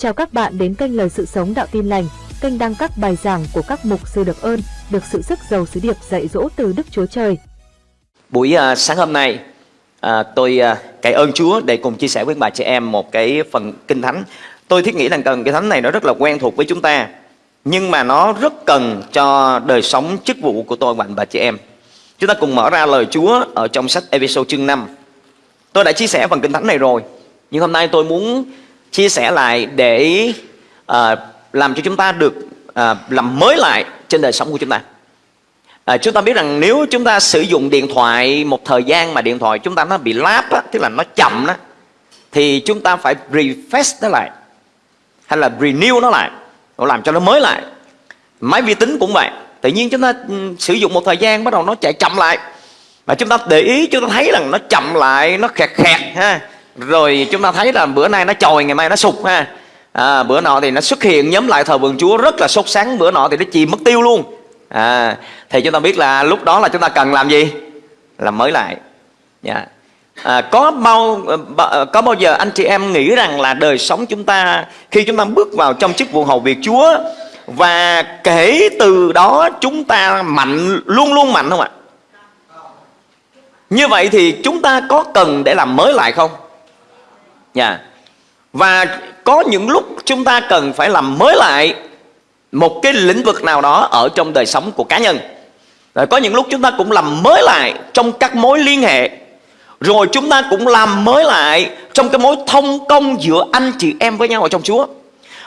Chào các bạn đến kênh Lời Sự Sống Đạo Tin Lành, kênh đăng các bài giảng của các mục sư được ơn, được sự sức giàu sứ điệp dạy dỗ từ Đức Chúa Trời. Buổi uh, sáng hôm nay, uh, tôi à, uh, cậy ơn Chúa để cùng chia sẻ với bà chị em một cái phần kinh thánh. Tôi thiết nghĩ rằng cần cái thánh này nó rất là quen thuộc với chúng ta, nhưng mà nó rất cần cho đời sống chức vụ của tôi và bà chị em. Chúng ta cùng mở ra lời Chúa ở trong sách Episode chương 5. Tôi đã chia sẻ phần kinh thánh này rồi, nhưng hôm nay tôi muốn chia sẻ lại để uh, làm cho chúng ta được uh, làm mới lại trên đời sống của chúng ta. À, chúng ta biết rằng nếu chúng ta sử dụng điện thoại một thời gian mà điện thoại chúng ta nó bị láp á, tức là nó chậm đó, thì chúng ta phải refresh nó lại hay là renew nó lại, làm cho nó mới lại. Máy vi tính cũng vậy. Tự nhiên chúng ta ừ, sử dụng một thời gian bắt đầu nó chạy chậm lại. mà chúng ta để ý chúng ta thấy rằng nó chậm lại, nó khẹt khẹt ha rồi chúng ta thấy là bữa nay nó trồi ngày mai nó sụp ha. À, bữa nọ thì nó xuất hiện nhóm lại thờ vườn chúa rất là sốt sáng bữa nọ thì nó chìm mất tiêu luôn. À, thì chúng ta biết là lúc đó là chúng ta cần làm gì? Làm mới lại. Yeah. Dạ. à, có bao có bao giờ anh chị em nghĩ rằng là đời sống chúng ta khi chúng ta bước vào trong chức vụ hầu việc chúa và kể từ đó chúng ta mạnh luôn luôn mạnh không ạ? Như vậy thì chúng ta có cần để làm mới lại không? Nha và có những lúc chúng ta cần phải làm mới lại một cái lĩnh vực nào đó ở trong đời sống của cá nhân. Rồi có những lúc chúng ta cũng làm mới lại trong các mối liên hệ. Rồi chúng ta cũng làm mới lại trong cái mối thông công giữa anh chị em với nhau ở trong Chúa.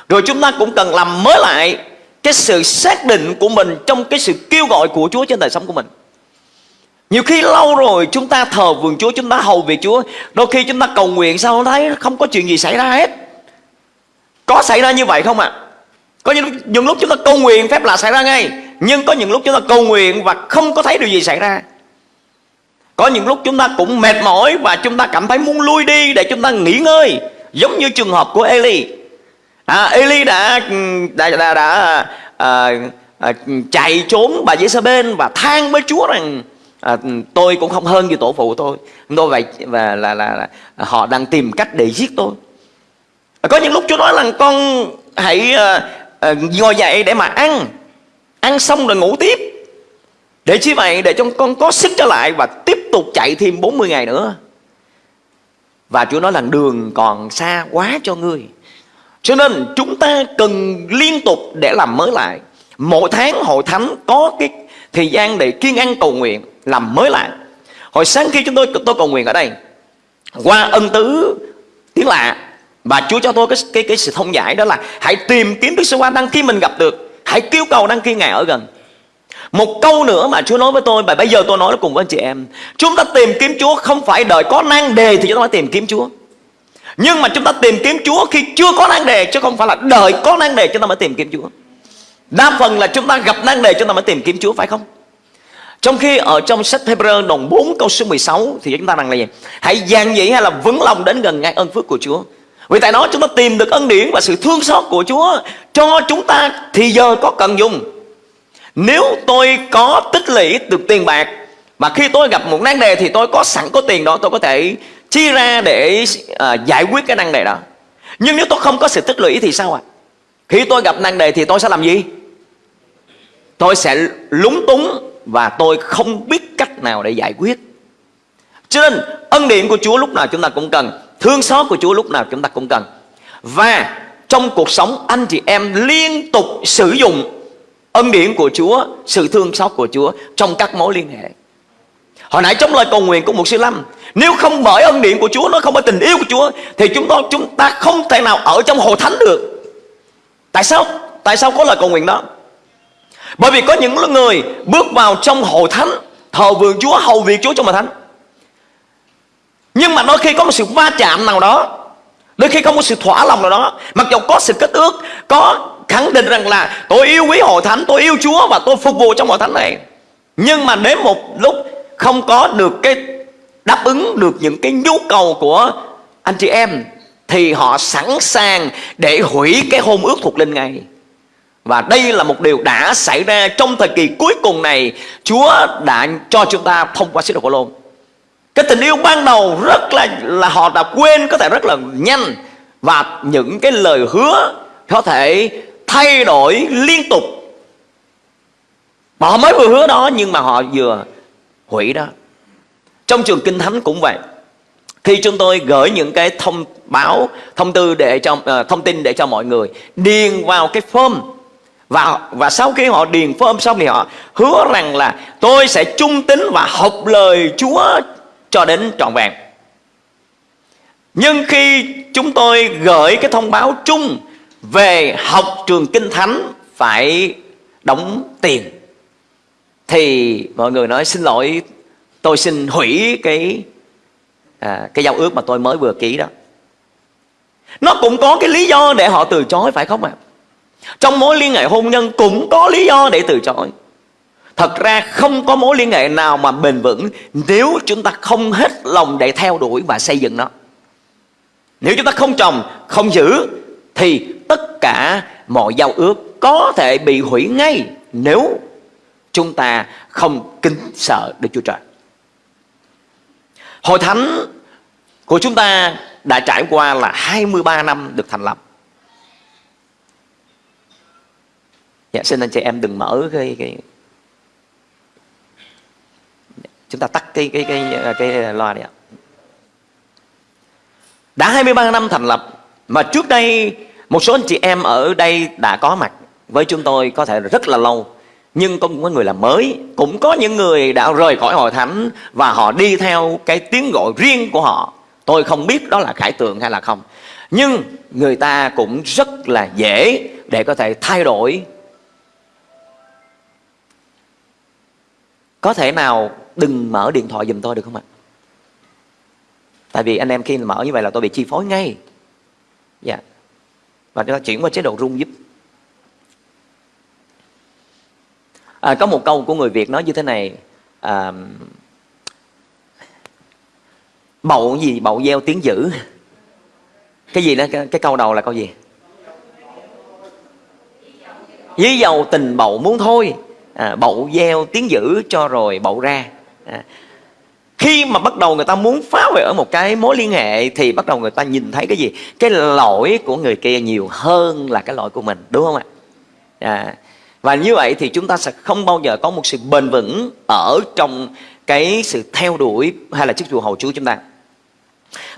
Rồi chúng ta cũng cần làm mới lại cái sự xác định của mình trong cái sự kêu gọi của Chúa trên đời sống của mình nhiều khi lâu rồi chúng ta thờ vườn Chúa Chúng ta hầu việc Chúa. Đôi khi chúng ta cầu nguyện sao thấy không có chuyện gì xảy ra hết. Có xảy ra như vậy không ạ? À? Có những, những lúc chúng ta cầu nguyện phép lạ xảy ra ngay Nhưng có những lúc chúng ta cầu nguyện Và không có thấy điều gì xảy ra. Có những lúc chúng ta cũng mệt mỏi Và chúng ta cảm thấy muốn lui đi Để chúng ta nghỉ ngơi Giống như trường hợp của Eli. À, Eli đã ừ, đã, đã, đã à, à, chạy trốn bà Giê-sa-bên Và than với Chúa rằng à, tôi cũng không hơn gì tổ phụ tôi. Tôi vậy và là, là, là họ đang tìm cách để giết tôi. À, có những lúc chúa nói là con hãy à, à, ngồi dậy để mà ăn. Ăn xong rồi ngủ tiếp. Để chi vậy? Để cho con có sức trở lại và tiếp tục chạy thêm 40 ngày nữa. Và Chúa nói là đường còn xa quá cho ngươi. Cho nên chúng ta cần liên tục để làm mới lại. Mỗi tháng hội thánh có cái thời gian để kiên ăn cầu nguyện làm mới lại. Hồi sáng khi chúng tôi tôi cầu nguyện ở đây, qua ân tứ tiếng lạ, và Chúa cho tôi cái cái cái sự thông giải đó là hãy tìm kiếm Đức Sơ Quan Đăng khi mình gặp được, hãy kêu cầu đăng khi ngài ở gần. Một câu nữa mà Chúa nói với tôi, và bây giờ tôi nói cùng với anh chị em. Chúng ta tìm kiếm Chúa không phải đợi có nan đề thì chúng ta mới tìm kiếm Chúa. Nhưng mà chúng ta tìm kiếm Chúa khi chưa có nan đề chứ không phải là đợi có nan đề chúng ta mới tìm kiếm Chúa đa phần là chúng ta gặp nan đề chúng ta mới tìm kiếm Chúa phải không trong khi ở trong sách Hebrew đồng 4 câu số 16 thì chúng ta rằng là gì? Hãy dàn dĩ hay là vững lòng đến gần ngay ơn phước của Chúa. Vì tại đó chúng ta tìm được ân điển và sự thương xót của Chúa cho chúng ta thì giờ có cần dùng. Nếu tôi có tích lũy được tiền bạc mà khi tôi gặp một nan đề thì tôi có sẵn có tiền đó tôi có thể chi ra để à, giải quyết cái nan đề đó. Nhưng nếu tôi không có sự tích lũy thì sao ạ? À? Khi tôi gặp nan đề thì tôi sẽ làm gì? Tôi sẽ lúng túng và tôi không biết cách nào để giải quyết. Cho nên ân điển của Chúa lúc nào chúng ta cũng cần, thương xót của Chúa lúc nào chúng ta cũng cần. Và trong cuộc sống anh chị em liên tục sử dụng ân điển của Chúa, sự thương xót của Chúa trong các mối liên hệ. Hồi nãy trong lời cầu nguyện của một sư Lâm Nếu không bởi ân điển của Chúa Nó không bởi tình yêu của Chúa Thì chúng ta chúng ta không thể nào ở trong hội thánh được Tại sao? Tại sao có lời cầu nguyện đó? Bởi vì có những người bước vào trong hội thánh Thờ vườn Chúa, hầu việc Chúa trong hội thánh. Nhưng mà đôi khi có một sự va chạm nào đó Đôi khi có một sự thỏa lòng nào đó Mặc dù có sự kết ước Có khẳng định rằng là tôi yêu quý hội thánh Tôi yêu Chúa và tôi phục vụ trong hội thánh này. Nhưng mà đến một lúc Không có được cái đáp ứng được những cái nhu cầu của anh chị em Thì họ sẵn sàng để hủy cái hôn ước thuộc linh ngay và đây là một điều đã xảy ra trong thời kỳ cuối cùng này. Chúa đã cho chúng ta thông qua sứ đồ Phaolô. Cái tình yêu ban đầu rất là là họ đã quên có thể rất là nhanh. Và những cái lời hứa có thể thay đổi liên tục. Họ mới vừa hứa đó nhưng mà họ vừa hủy đó. Trong trường kinh thánh cũng vậy. Khi chúng tôi gửi những cái thông báo thông tư để cho uh, thông tin để cho mọi người điền vào cái form và và sau khi họ điền form xong thì họ hứa rằng là tôi sẽ trung tín và học lời Chúa cho đến trọn vẹn. Nhưng khi chúng tôi gửi cái thông báo chung về học trường kinh thánh phải đóng tiền thì mọi người nói xin lỗi tôi xin hủy cái à, cái giao ước mà tôi mới vừa ký đó nó cũng có cái lý do để họ từ chối phải không ạ à? Trong mối liên hệ hôn nhân cũng có lý do để từ chối thật ra không có mối liên hệ nào mà bền vững nếu chúng ta không hết lòng để theo đuổi và xây dựng nó nếu chúng ta không trồng, không giữ, thì tất cả mọi giao ước có thể bị hủy ngay nếu chúng ta không kính sợ Đức Chúa Trời. Hội thánh của chúng ta đã trải qua là 23 năm được thành lập. Dạ, xin anh chị em đừng mở cái, cái chúng ta tắt cái cái cái cái, cái loa đi ạ. Đã 23 năm thành lập mà trước đây một số anh chị em ở đây đã có mặt với chúng tôi có thể rất là lâu nhưng cũng có người là mới cũng có những người đã rời khỏi hội thánh và họ đi theo cái tiếng gọi riêng của họ tôi không biết đó là khải tượng hay là không nhưng người ta cũng rất là dễ để có thể thay đổi có thể nào đừng mở điện thoại giùm tôi được không ạ? Tại vì anh em khi mở như vậy là tôi bị chi phối ngay. Dạ. Và chúng ta chuyển qua chế độ rung giúp. À, có một câu của người việt nói như thế này à, bậu gì bậu gieo tiếng dữ. Cái gì đó cái, cái câu đầu là câu gì? Dí dầu tình bậu muốn thôi à, bậu gieo tiếng dữ cho rồi bậu ra à, khi mà bắt đầu người ta muốn phá vỡ một cái mối liên hệ thì bắt đầu người ta nhìn thấy cái gì cái lỗi của người kia nhiều hơn là cái lỗi của mình đúng không ạ à, và như vậy thì chúng ta sẽ không bao giờ có một sự bền vững ở trong cái sự theo đuổi hay là chức vụ hầu Chúa chúng ta.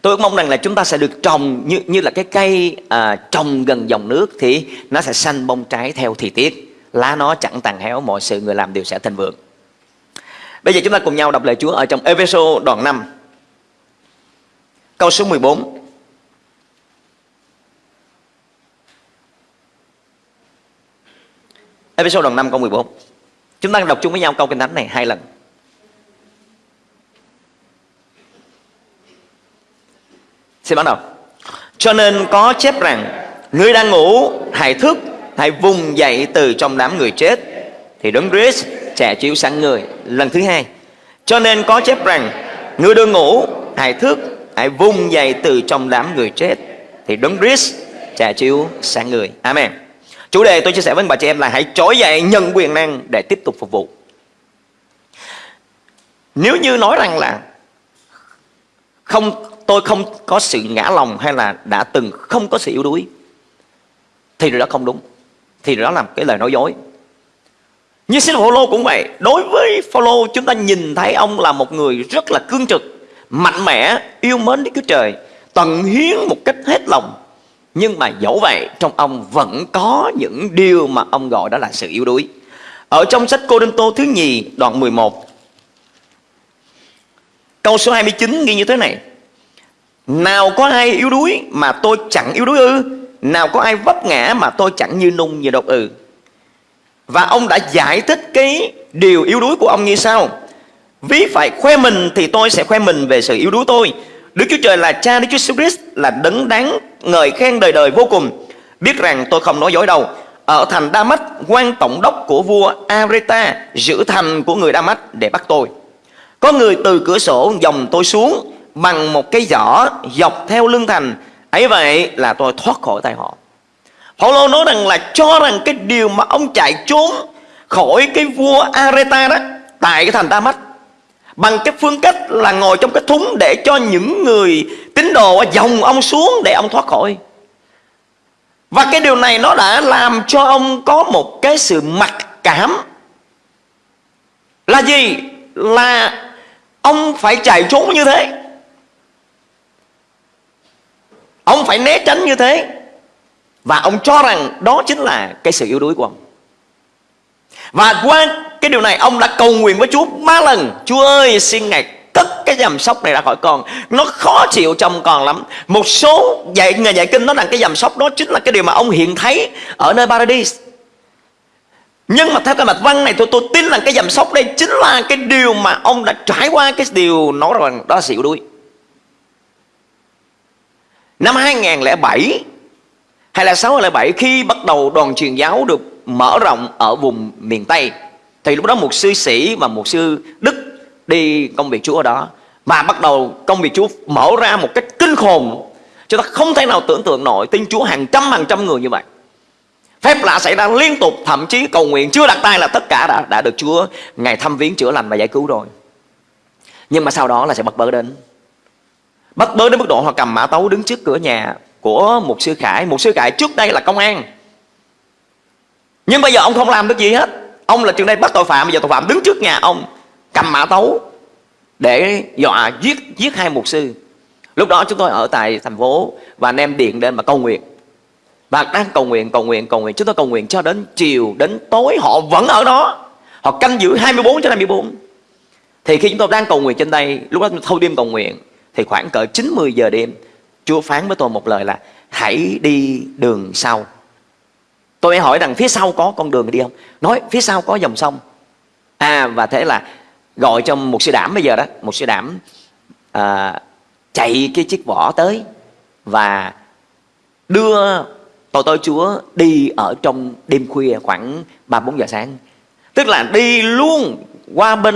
Tôi mong rằng là chúng ta sẽ được trồng như như là cái cây à, trồng gần dòng nước thì nó sẽ xanh bông trái theo thời tiết. Lá nó chẳng tàn héo, mọi sự người làm đều sẽ thành vượng. Bây giờ chúng ta cùng nhau đọc lời Chúa ở trong Epheso đoạn 5. Câu số 14. Episode đoạn 5 câu 14 Chúng ta đọc chung với nhau câu kinh thánh này hai lần Xin bắt đầu Cho nên có chép rằng Người đang ngủ hãy thức Hãy vùng dậy từ trong đám người chết, Thì đấng Christ trẻ chiếu sáng người Lần thứ hai Cho nên có chép rằng, Người đang ngủ, hãy thức, Hãy vùng dậy từ trong đám người chết, Thì đấng Christ trẻ chiếu sáng người Amen Chủ đề tôi chia sẻ với bà chị em là hãy trỗi dậy, nhận quyền năng để tiếp tục phục vụ. Nếu như nói rằng là không, tôi không có sự ngã lòng hay là đã từng không có sự yếu đuối, thì điều đó không đúng. Thì đó là cái lời nói dối. Như xin Phaolô cũng vậy. Đối với Phaolô chúng ta nhìn thấy ông là một người rất là cương trực, mạnh mẽ, yêu mến Đức Chúa Trời, tận hiến một cách hết lòng nhưng mà dẫu vậy trong ông vẫn có những điều mà ông gọi đó là sự yếu đuối Ở trong sách Cô Đinh Tô thứ nhì đoạn 11 Câu số 29 ghi như thế này Nào có ai yếu đuối mà tôi chẳng yếu đuối ư nào có ai vấp ngã mà tôi chẳng như nung như độc ừ Và ông đã giải thích cái điều yếu đuối của ông như sau Ví phải khoe mình thì tôi sẽ khoe mình về sự yếu đuối tôi Đức Chúa Trời là cha Đức Chúa Christ là đấng đáng ngợi khen đời đời vô cùng. Biết rằng tôi không nói dối đâu. Ở thành Đa Mách, quan tổng đốc của vua Areta giữ thành của người Đa Mách để bắt tôi. Có người từ cửa sổ dòng tôi xuống bằng một cái giỏ dọc theo lưng thành ấy vậy là tôi thoát khỏi tay họ. Paulo nói rằng là cho rằng cái điều mà ông chạy trốn khỏi cái vua Areta đó, tại cái thành Đa Mách bằng cái phương cách là ngồi trong cái thúng để cho những người tín đồ dòng ông xuống để ông thoát khỏi Và cái điều này nó đã làm cho ông có một cái sự mặc cảm Là gì? Là ông phải chạy trốn như thế Ông phải né tránh như thế. Và ông cho rằng đó chính là cái sự yếu đuối của ông. Và qua cái điều này, ông đã cầu nguyện với Chúa ba lần. Chúa ơi, xin Ngài cất cái dầm sóc này ra khỏi con. Nó khó chịu trong con lắm. Một số dạy người dạy kinh nói rằng cái dầm sóc đó chính là cái điều mà ông hiện thấy ở nơi Paradise. Nhưng mà theo cái mạch văn này, tôi tôi tin rằng cái dầm sóc đây chính là cái điều mà ông đã trải qua, cái điều nói rằng đó là sự yếu đuối. Năm 2007 hay là 607 khi bắt đầu đoàn truyền giáo được mở rộng ở vùng miền Tây, thì lúc đó một sư sĩ và một sư Đức đi công việc Chúa ở đó. Và bắt đầu công việc Chúa mở ra một cách kinh khủng, chúng ta không thể nào tưởng tượng nổi tin Chúa hàng trăm hàng trăm người như vậy. Phép lạ xảy ra liên tục, thậm chí cầu nguyện chưa đặt tay là tất cả đã đã được Chúa ngày thăm viếng chữa lành và giải cứu rồi. Nhưng mà sau đó là sẽ bật bớ đến. Bắt bớ đến mức độ họ cầm mã tấu đứng trước cửa nhà của một sư Khải. Một sư Khải trước đây là công an. Nhưng bây giờ ông không làm được gì hết. Ông là trường đây bắt tội phạm Bây giờ tội phạm đứng trước nhà ông Cầm mã tấu Để dọa giết giết hai mục sư. Lúc đó chúng tôi ở tại thành phố Và anh em điện đến mà cầu nguyện. Và đang cầu nguyện, cầu nguyện, cầu nguyện. Chúng tôi cầu nguyện cho đến chiều, đến tối Họ vẫn ở đó. Họ canh giữ 24 cho 24 Thì khi chúng tôi đang cầu nguyện trên đây Lúc đó thâu đêm cầu nguyện thì khoảng cỡ 9-10 giờ đêm Chúa phán với tôi một lời là Hãy đi đường sau. Tôi hỏi rằng phía sau có con đường đi không? Nói phía sau có dòng sông. À và thế là Gọi cho một sư đảm bây giờ đó Một sư đảm à, Chạy cái chiếc vỏ tới Và đưa tội tôi Chúa đi ở trong đêm khuya khoảng 3-4 giờ sáng. Tức là đi luôn qua bên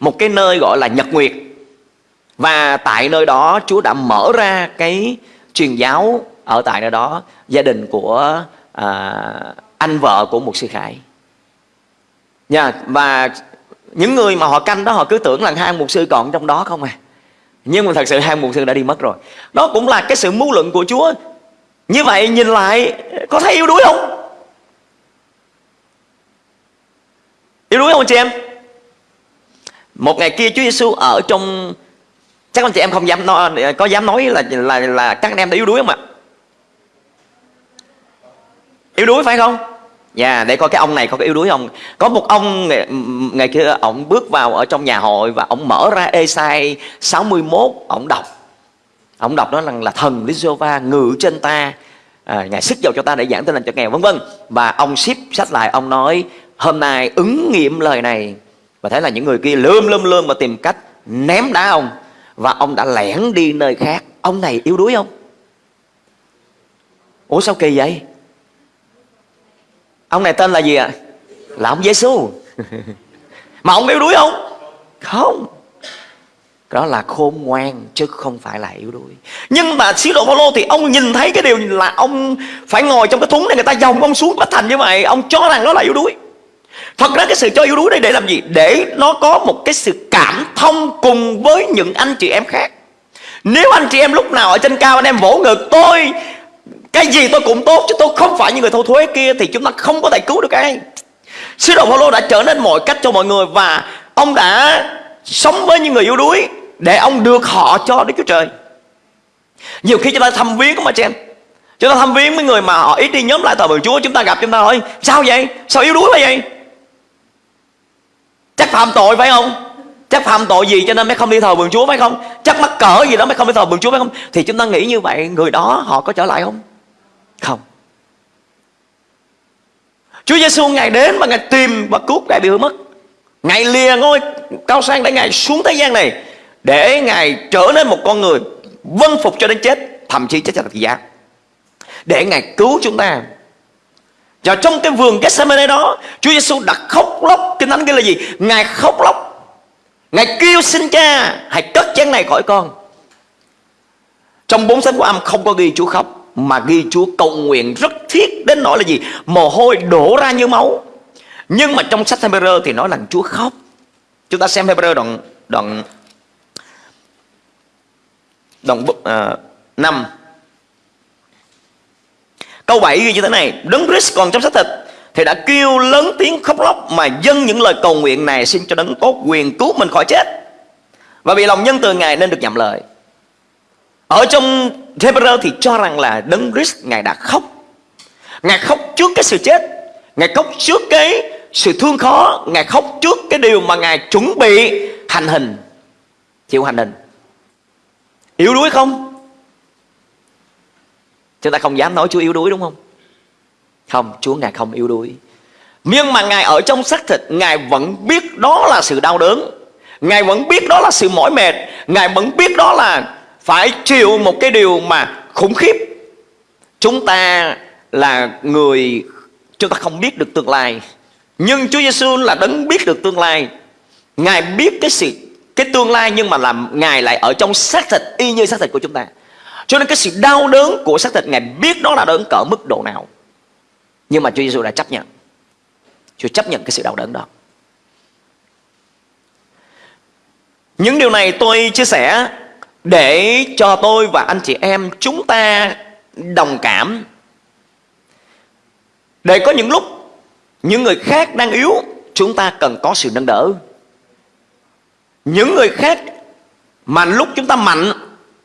một cái nơi gọi là Nhật Nguyệt và tại nơi đó Chúa đã mở ra cái truyền giáo ở tại nơi đó gia đình của à, anh vợ của một sư khải. Nha và những người mà họ canh đó họ cứ tưởng là hai mục sư còn trong đó không à. Nhưng mà thật sự hai mục sư đã đi mất rồi. Đó cũng là cái sự mưu luận của Chúa. Như vậy nhìn lại có thấy yếu đuối không? Yếu đuối không chị em? Một ngày kia Chúa Giêsu ở trong chắc anh chị em không dám nói, có dám nói là là là các anh em đã yếu đuối không ạ? Yếu đuối phải không? Dạ, yeah, để coi cái ông này có cái yếu đuối không. Có một ông ngày, ngày kia Ông bước vào ở trong nhà hội Và ông mở ra Esai 61 Ông đọc. Ông đọc đó là, là thần Lý Giê-hô-va ngự trên ta. À, Ngài sức dầu cho ta để giảng tin lành cho nghèo vân vân. Và ông ship sách lại Ông nói hôm nay ứng nghiệm lời này. Và thấy là những người kia lơm lơm lơm Mà tìm cách ném đá ông và ông đã lẻn đi nơi khác. Ông này yếu đuối không? Ủa sao kỳ vậy? Ông này tên là gì ạ? À? là ông Giêsu mà ông yếu đuối không? Không. Đó là khôn ngoan, chứ không phải là yếu đuối. Nhưng mà sứ đồ Phaolô thì ông nhìn thấy cái điều là ông phải ngồi trong cái thúng này, người ta dòng ông xuống bất thành như vậy. Ông cho rằng đó là yếu đuối. Thật ra cái sự cho yếu đuối đây để làm gì? Để nó có một cái sự cảm thông cùng với những anh chị em khác Nếu anh chị em lúc nào ở trên cao anh em vỗ ngực, tôi, Cái gì tôi cũng tốt, chứ tôi không phải như người thâu thuế kia, Thì chúng ta không có thể cứu được ai Sứ đồ Phaolô đã trở nên mọi cách cho mọi người Và ông đã sống với những người yếu đuối Để ông được họ cho Đức Chúa Trời Nhiều khi chúng ta thăm viếng mà chị em Chúng ta thăm viếng với người mà họ ít đi nhóm lại tòa bờ Chúa, Chúng ta gặp, chúng ta hỏi, Sao vậy? Sao yếu đuối vậy? Chắc phạm tội phải không? Chắc phạm tội gì cho nên mới không đi thờ vườn Chúa phải không? Chắc mắc cỡ gì đó mới không đi thờ vườn Chúa phải không? Thì chúng ta nghĩ như vậy, Người đó họ có trở lại không? Không Chúa Giêsu Ngài đến và Ngài tìm và cứu kẻ bị hư mất Ngài lìa ngôi cao sang để Ngài xuống thế gian này, Để Ngài trở nên một con người Vân phục cho đến chết, Thậm chí chết cho thập giá Để Ngài cứu chúng ta và trong cái vườn Gethsemane đó Chúa Giêsu đã khóc lóc. Kinh Thánh kia là gì? Ngài khóc lóc. Ngài kêu xin cha Hãy cất chén này khỏi con. Trong bốn sách của âm không có ghi Chúa khóc Mà ghi Chúa cầu nguyện rất thiết. Đến nỗi là gì? Mồ hôi đổ ra như máu. Nhưng mà trong sách Hebrew thì nói là Chúa khóc. Chúng ta xem Hebrew đoạn đoạn đoạn à, uh, 5 Câu 7 ghi như thế này, Đấng Christ còn trong xác thịt, Thì đã kêu lớn tiếng khóc lóc Mà dâng những lời cầu nguyện này Xin cho đấng tốt quyền cứu mình khỏi chết. Và vì lòng nhân từ Ngài nên được nhậm lời. Ở trong Hebrew thì cho rằng là Đấng Christ, Ngài đã khóc. Ngài khóc trước cái sự chết, Ngài khóc trước cái sự thương khó, Ngài khóc trước cái điều mà Ngài chuẩn bị hành hình. Chịu hành hình. Yếu đuối không? Chúng ta không dám nói Chúa yếu đuối đúng không? Không, Chúa Ngài không yếu đuối. Nhưng mà Ngài ở trong xác thịt Ngài vẫn biết đó là sự đau đớn. Ngài vẫn biết đó là sự mỏi mệt. Ngài vẫn biết đó là Phải chịu một cái điều mà khủng khiếp. Chúng ta là người Chúng ta không biết được tương lai. Nhưng Chúa Giêsu là đấng biết được tương lai. Ngài biết cái sự cái tương lai nhưng mà làm Ngài lại ở trong xác thịt y như xác thịt của chúng ta cho nên cái sự đau đớn của xác thịt, Ngài biết đó là đớn cỡ mức độ nào. Nhưng mà Chúa Giêsu đã chấp nhận. Chúa chấp nhận cái sự đau đớn đó. Những điều này tôi chia sẻ Để cho tôi và anh chị em Chúng ta đồng cảm. Để có những lúc Những người khác đang yếu, Chúng ta cần có sự nâng đỡ. Những người khác Mà lúc chúng ta mạnh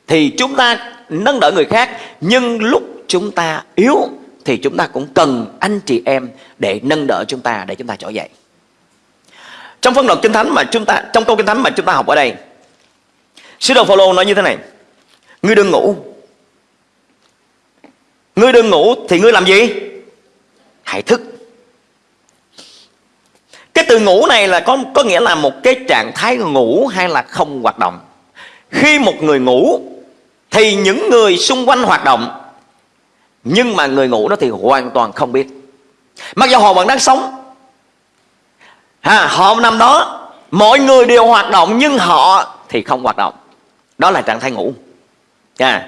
Thì chúng ta nâng đỡ người khác. Nhưng lúc chúng ta yếu thì chúng ta cũng cần anh chị em để nâng đỡ chúng ta, để chúng ta trỗi dậy. Trong phân đoạn kinh thánh mà chúng ta, trong câu kinh thánh mà chúng ta học ở đây, sứ đồ Phaolô nói như thế này, ngươi đừng ngủ. Ngươi đừng ngủ thì ngươi làm gì? Hãy thức. Cái từ ngủ này là có có nghĩa là một cái trạng thái ngủ hay là không hoạt động. Khi một người ngủ thì những người xung quanh hoạt động nhưng mà người ngủ đó thì hoàn toàn không biết. Mặc dù họ vẫn đang sống. Ha, họ nằm đó mọi người đều hoạt động nhưng họ thì không hoạt động. Đó là trạng thái ngủ. À.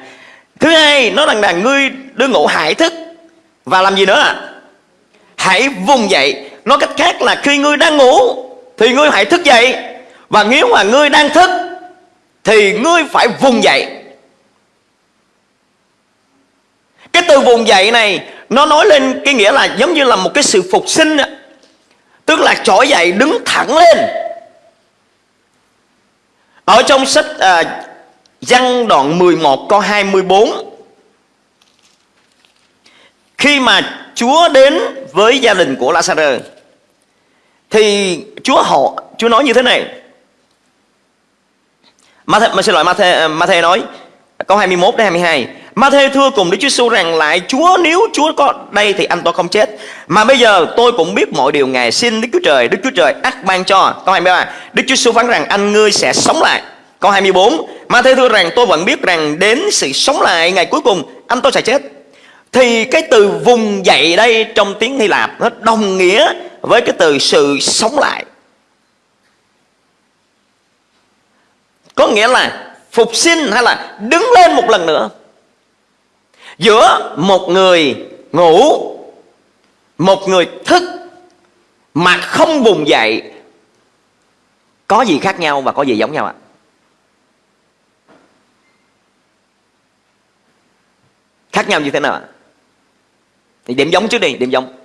thứ hai nó rằng là ngươi đưa ngủ hãy thức. Và làm gì nữa? À? hãy vùng dậy. Nói cách khác là khi ngươi đang ngủ thì ngươi hãy thức dậy. Và nếu mà ngươi đang thức thì ngươi phải vùng dậy. Cái từ vùng dậy này nó nói lên cái nghĩa là giống như là một cái sự phục sinh tức là trỗi dậy đứng thẳng lên. Ở trong sách à, Văn đoạn 11 câu 24 Khi mà Chúa đến với gia đình của Lazarus Thì Chúa họ Chúa nói như thế này. Matthew, mà xin lỗi ma Matthew nói Câu 21 đến 22 Ma-thê thưa cùng Đức Chúa Giêsu rằng lại, Chúa, nếu Chúa có đây thì anh tôi không chết. Mà bây giờ tôi cũng biết mọi điều Ngài xin Đức Chúa Trời, Đức Chúa Trời ắt ban cho. Câu 23 Đức Chúa Giêsu phán rằng anh ngươi sẽ sống lại. Câu 24 Ma-thê thưa rằng tôi vẫn biết rằng đến sự sống lại ngày cuối cùng, anh tôi sẽ chết. Thì cái từ vùng dậy đây trong tiếng Hy Lạp Nó đồng nghĩa với cái từ sự sống lại. Có nghĩa là phục sinh hay là đứng lên một lần nữa giữa một người ngủ một người thức mà không vùng dậy có gì khác nhau và có gì giống nhau ạ? Khác nhau như thế nào ạ? Thì điểm giống trước đi điểm giống.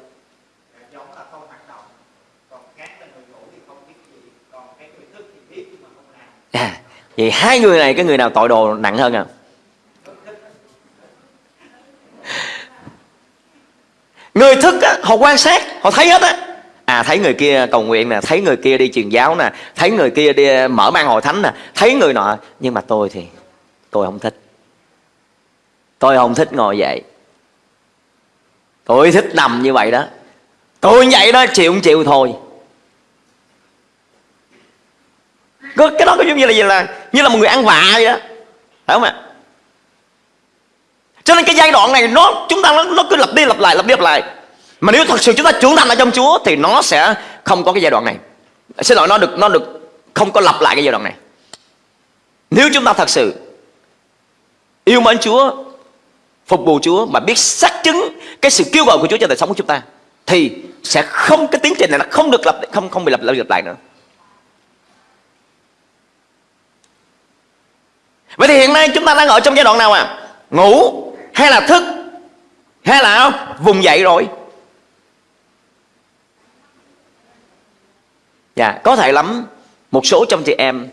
À, vậy hai người này cái người nào tội đồ nặng hơn à người thức á, họ quan sát họ thấy hết á. À thấy người kia cầu nguyện nè thấy người kia đi truyền giáo nè thấy người kia đi ờ, mở mang hội thánh nè thấy người nọ. Nhưng mà tôi thì tôi không thích. Tôi không thích ngồi dậy. Tôi thích nằm như vậy đó. Tôi vậy đó chịu không chịu thôi. Cái đó có giống như là gì là như là một người ăn vạ vậy đó. Phải không ạ? Cho nên cái giai đoạn này nó chúng ta nó, nó cứ lặp đi lặp lại lặp đi lặp lại. Mà nếu thật sự chúng ta trưởng thành ở trong Chúa thì nó sẽ không có cái giai đoạn này. Xin lỗi nó được nó được không có lặp lại cái giai đoạn này. Nếu chúng ta thật sự yêu mến Chúa phục vụ Chúa mà biết xác chứng cái sự kêu gọi của Chúa cho đời sống của chúng ta thì sẽ không cái tiến trình này nó không được lặp không không bị lặp lại lặp lại nữa. Vậy thì hiện nay chúng ta đang ở trong giai đoạn nào à ngủ hay là thức? Hay là vùng dậy rồi. Dạ có thể lắm. Một số trong chị em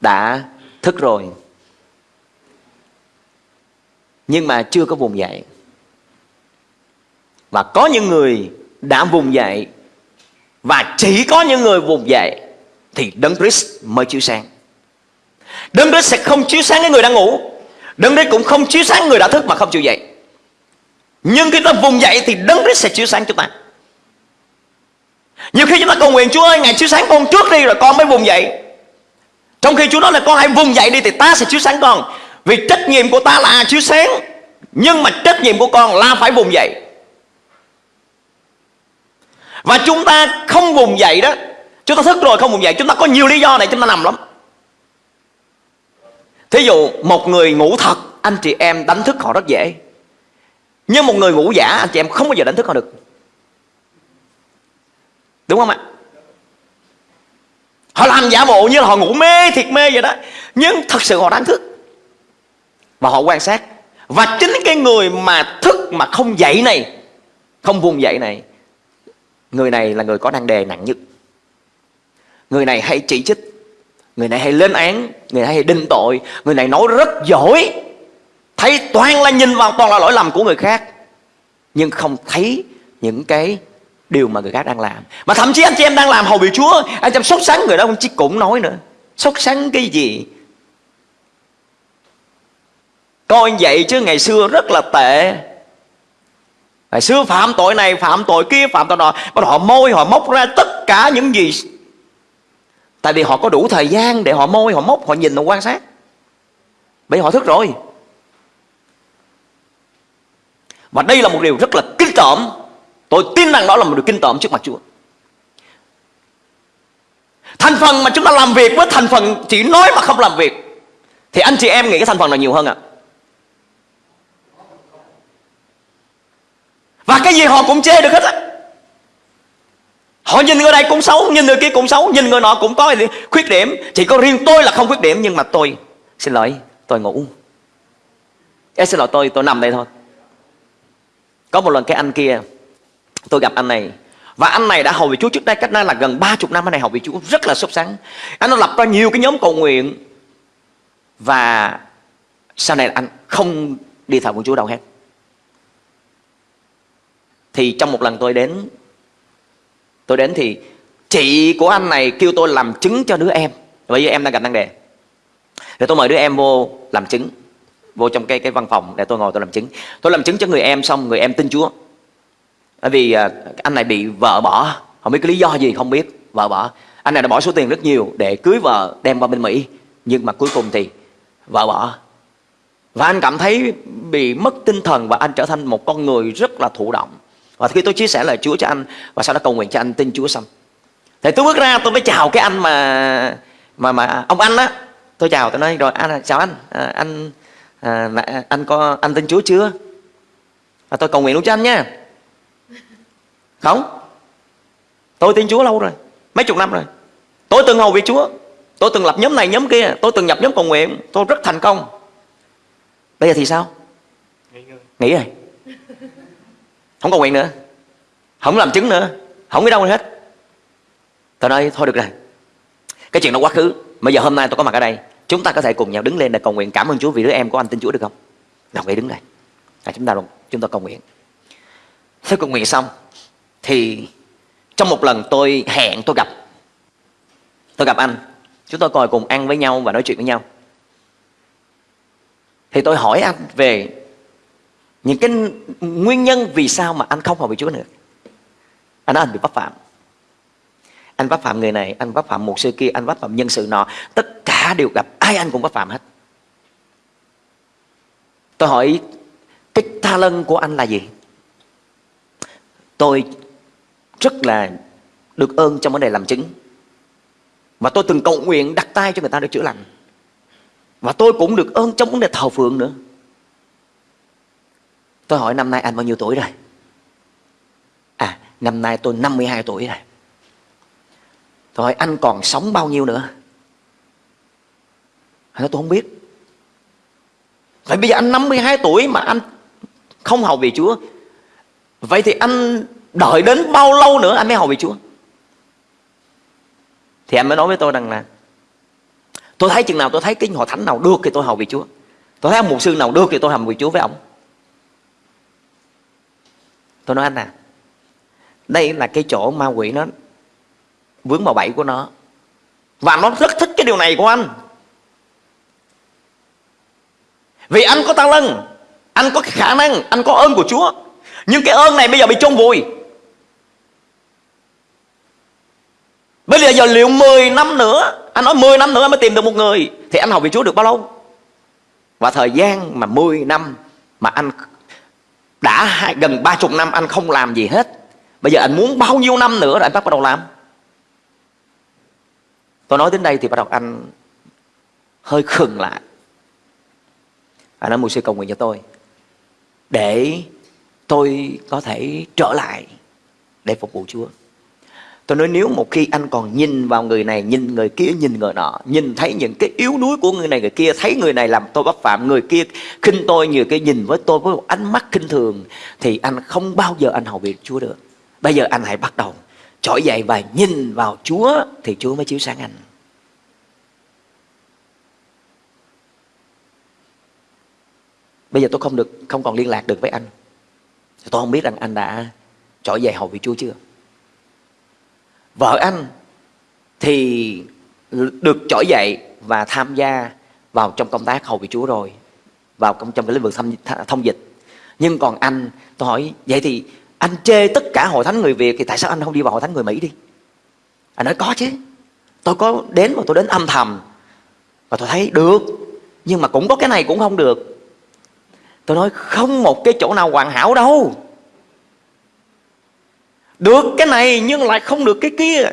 đã thức rồi. Nhưng mà chưa có vùng dậy. Và có những người đã vùng dậy. Và chỉ có những người vùng dậy thì đấng Christ mới chiếu sáng. Đấng Christ sẽ không chiếu sáng cái người đang ngủ đấng Christ cũng không chiếu sáng người đã thức mà không chịu dậy. Nhưng khi ta vùng dậy thì đấng Christ sẽ chiếu sáng chúng ta. Nhiều khi chúng ta cầu nguyện, Chúa ơi, Ngài chiếu sáng con trước đi rồi con mới vùng dậy. Trong khi Chúa nói là con hãy vùng dậy đi Thì ta sẽ chiếu sáng con. Vì trách nhiệm của ta là chiếu sáng, Nhưng mà trách nhiệm của con là phải vùng dậy. Và chúng ta không vùng dậy đó, Chúng ta thức rồi không vùng dậy, Chúng ta có nhiều lý do này, chúng ta nằm lắm. Thí dụ một người ngủ thật, Anh chị em đánh thức họ rất dễ. Nhưng một người ngủ giả, Anh chị em không bao giờ đánh thức họ được. Đúng không ạ? Họ làm giả bộ như là họ ngủ mê, thiệt mê vậy đó. Nhưng thật sự họ đang thức. Và họ quan sát. Và chính cái người mà thức mà không dậy này, Không vùng dậy này, Người này là người có năng đề nặng nhất. Người này hay chỉ trích. Người này hay lên án, Người này hay định tội, Người này nói rất giỏi. Thấy toàn là nhìn vào toàn là lỗi lầm của người khác, Nhưng không thấy những cái điều mà người khác đang làm. Mà thậm chí anh chị em đang làm hầu bị chúa, anh chị em sốt sắng người đó không chỉ cũng nói nữa. Sốt sắng cái gì? Coi vậy chứ ngày xưa rất là tệ. Ngày xưa phạm tội này, phạm tội kia, phạm tội nọ, bắt họ môi, họ móc ra tất cả những gì tại vì họ có đủ thời gian để họ môi, họ móc, họ nhìn, họ quan sát bởi họ thức rồi và đây là một điều rất là kinh tởm Tôi tin rằng đó là một điều kinh tởm trước mặt Chúa Thành phần mà chúng ta làm việc với thành phần chỉ nói mà không làm việc, Thì anh chị em nghĩ cái thành phần nào nhiều hơn ạ? À? Và cái gì họ cũng chê được hết á Họ nhìn người này cũng xấu, Nhìn người kia cũng xấu, Nhìn người nọ cũng có khuyết điểm. Chỉ có riêng tôi là không khuyết điểm, Nhưng mà tôi, Xin lỗi, Tôi ngủ. Em xin lỗi, tôi Tôi nằm đây thôi. Có một lần cái anh kia, tôi gặp anh này. Và anh này đã hầu vị Chúa trước đây, cách đây là gần 30 năm, anh này hầu vị Chúa rất là sốt sắng. Anh đã lập ra nhiều cái nhóm cầu nguyện. Và sau này anh không đi thờ của Chúa đâu hết. Thì trong một lần tôi đến tôi đến thì chị của anh này kêu tôi làm chứng cho đứa em. Bây giờ em đang gặp năng đề. Rồi tôi mời đứa em vô làm chứng, vô trong cái cái văn phòng để tôi ngồi tôi làm chứng. Tôi làm chứng cho người em xong, người em tin Chúa bởi vì à, anh này bị vợ bỏ không biết cái lý do gì, không biết, vợ bỏ anh này đã bỏ số tiền rất nhiều để cưới vợ đem qua bên mỹ nhưng mà cuối cùng thì vợ bỏ và anh cảm thấy bị mất tinh thần và anh trở thành một con người rất là thụ động và khi tôi chia sẻ lời Chúa cho anh và sau đó cầu nguyện cho anh tin Chúa xong. Thì tôi bước ra tôi mới chào cái anh mà mà mà ông anh á. Tôi chào tôi nói rồi anh chào anh. À, anh à, anh có anh tin Chúa chưa? Và tôi cầu nguyện luôn cho anh nha. Không. Tôi tin Chúa lâu rồi Mấy chục năm rồi. Tôi từng hầu việc Chúa. Tôi từng lập nhóm này nhóm kia. Tôi từng nhập nhóm cầu nguyện. Tôi rất thành công. Bây giờ thì sao? Nghỉ rồi không cầu nguyện nữa. Không làm chứng nữa. Không đi đâu hết. Tôi nói thôi được rồi. Cái chuyện đó quá khứ. Bây giờ hôm nay tôi có mặt ở đây. Chúng ta có thể cùng nhau đứng lên để cầu nguyện. Cảm ơn Chúa vì đứa em của anh tin Chúa được không? Nào ý đứng đây. À, Chúng ta chúng ta cầu nguyện. Sau cầu nguyện xong thì trong một lần tôi hẹn tôi gặp tôi gặp anh. Chúng tôi ngồi cùng ăn với nhau và nói chuyện với nhau. Thì tôi hỏi anh về những cái nguyên nhân vì sao mà anh không hợp với Chúa nữa? Anh nói anh bị bắt phạm. Anh bắt phạm người này, anh bắt phạm một sư kia, anh bắt phạm nhân sự nọ. Tất cả đều gặp, ai anh cũng bắt phạm hết. Tôi hỏi, cái tha lân của anh là gì? Tôi rất là được ơn trong vấn đề làm chứng. Và tôi từng cầu nguyện đặt tay cho người ta được chữa lành. Và tôi cũng được ơn trong vấn đề thờ phượng nữa tôi hỏi năm nay anh bao nhiêu tuổi rồi? À năm nay tôi 52 tuổi rồi. Tôi hỏi, anh còn sống bao nhiêu nữa? Anh nói, tôi không biết. Vậy bây giờ anh 52 tuổi mà anh không hầu về Chúa, Vậy thì anh đợi đến bao lâu nữa anh mới hầu vị Chúa? Thì anh mới nói với tôi rằng là, Tôi thấy chừng nào tôi thấy cái hội thánh nào được thì tôi hầu vị Chúa. Tôi thấy ông mục sư nào được thì tôi hầu vị Chúa với ông. Tôi nói anh à Đây là cái chỗ ma quỷ nó Vướng vào bẫy của nó. Và nó rất thích cái điều này của anh. Vì anh có tăng lân, Anh có khả năng, Anh có ơn của Chúa. Nhưng cái ơn này bây giờ bị chôn vùi. Bây giờ giờ liệu 10 năm nữa, Anh nói 10 năm nữa anh mới tìm được một người, Thì anh học về Chúa được bao lâu? Và thời gian mà 10 năm Mà anh đã hai, gần ba chục năm anh không làm gì hết. Bây giờ anh muốn bao nhiêu năm nữa rồi anh bắt đầu làm? Tôi nói đến đây thì bắt đầu anh hơi khừng lại. Anh nói mục sư cầu nguyện cho tôi Để tôi có thể trở lại để phục vụ Chúa. Tôi nói nếu một khi anh còn nhìn vào người này, nhìn người kia, nhìn người nọ, nhìn thấy những cái yếu đuối của người này người kia, thấy người này làm tôi bất phạm, người kia khinh tôi, như cái nhìn với tôi với một ánh mắt khinh thường, thì anh không bao giờ anh hầu việc Chúa được. Bây giờ anh hãy bắt đầu trỗi dậy và nhìn vào Chúa thì Chúa mới chiếu sáng anh. Bây giờ tôi không được không còn liên lạc được với anh. Tôi không biết rằng anh đã trỗi dậy hầu việc Chúa chưa. Vợ anh thì được trỗi dậy và tham gia vào trong công tác hầu vị Chúa rồi vào trong, trong cái lĩnh vực thông, thông dịch. Nhưng còn anh tôi hỏi vậy thì anh chê tất cả hội thánh người Việt thì tại sao anh không đi vào hội thánh người Mỹ đi? Anh nói có chứ. Tôi có đến mà tôi đến âm thầm. Và tôi thấy được nhưng mà cũng có cái này cũng không được. Tôi nói không một cái chỗ nào hoàn hảo đâu được cái này nhưng lại không được cái kia.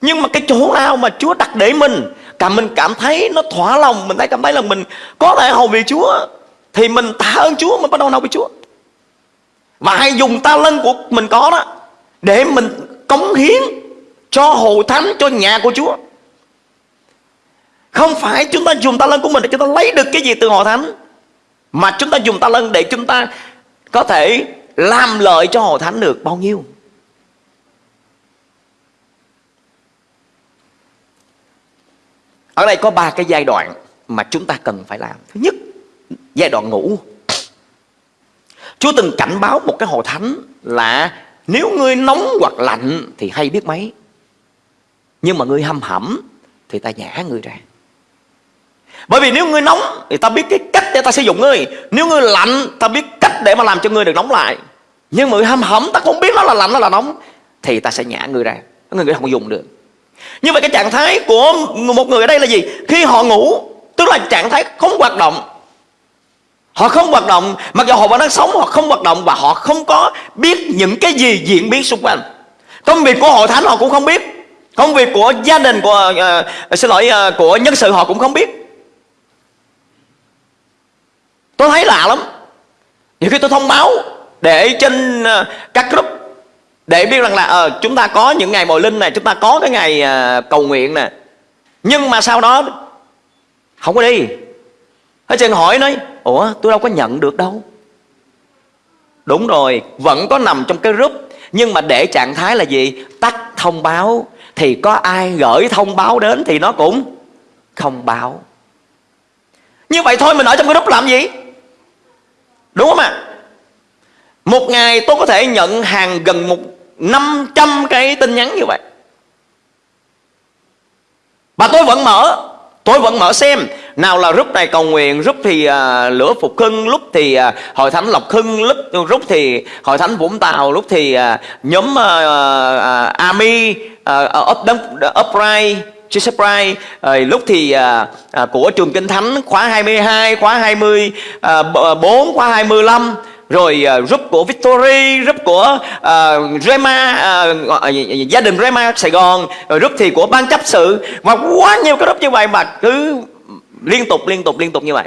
Nhưng mà cái chỗ nào mà Chúa đặt để mình, Cả mình cảm thấy nó thỏa lòng, Mình thấy cảm thấy là mình có thể hầu vì Chúa, Thì mình tạ ơn Chúa, Mình bắt đầu nào với Chúa. Và hãy dùng ta lân của mình có đó, Để mình cống hiến Cho hội thánh, Cho nhà của Chúa. Không phải chúng ta dùng ta lân của mình Để chúng ta lấy được cái gì từ hội thánh, Mà chúng ta dùng ta lân để chúng ta Có thể làm lợi cho hội thánh được bao nhiêu. Ở đây có ba cái giai đoạn mà chúng ta cần phải làm. Thứ nhất, giai đoạn ngủ. Chúa từng cảnh báo một cái hội thánh là nếu ngươi nóng hoặc lạnh thì hay biết mấy. Nhưng mà ngươi hâm hẩm thì ta nhả ngươi ra. Bởi vì nếu ngươi nóng thì ta biết cái cách để ta sử dụng ngươi. Nếu ngươi lạnh ta biết cách để mà làm cho ngươi được nóng lại. Nhưng mà ngươi hâm hẩm ta không biết nó là lạnh nó là nóng thì ta sẽ nhả ngươi ra. Người không dùng được. Như vậy cái trạng thái của một người ở đây là gì? Khi họ ngủ Tức là trạng thái không hoạt động. Họ không hoạt động Mặc dù họ vẫn đang sống Họ không hoạt động Và họ không có biết những cái gì diễn biến xung quanh. Công việc của hội thánh họ cũng không biết. Công việc của gia đình của uh, Xin lỗi uh, Của nhân sự họ cũng không biết. Tôi thấy lạ lắm. Nhiều khi tôi thông báo Để trên uh, các group để biết rằng là ờ, chúng ta có những ngày mồi linh này chúng ta có cái ngày à, cầu nguyện nè. Nhưng mà sau đó không có đi. Hết trơn hỏi nói ủa tôi đâu có nhận được đâu. Đúng rồi vẫn có nằm trong cái group. Nhưng mà để trạng thái là gì? Tắt thông báo. Thì có ai gửi thông báo đến thì nó cũng không báo. Như vậy thôi mình ở trong cái group làm gì? Đúng không ạ? Một ngày tôi có thể nhận hàng gần một 500 cái tin nhắn như vậy. Và tôi vẫn mở Tôi vẫn mở xem. Nào là rút này cầu nguyện Rút thì à, lửa phục hưng Lúc thì à, hội thánh lộc hưng Lúc, Rút thì hội thánh vũng tàu Lúc thì à, nhóm à, à, à Army à, à up, Upright Jesus Christ à, Lúc thì à, à, của trường Kinh Thánh Khóa 22, khóa 20 à, 4, khóa 25 rồi uh, group của Victory, group của uh, Rema, uh, gia đình Rema Sài Gòn, rồi group thì của ban chấp sự và quá nhiều cái group như vậy mà cứ liên tục liên tục liên tục như vậy.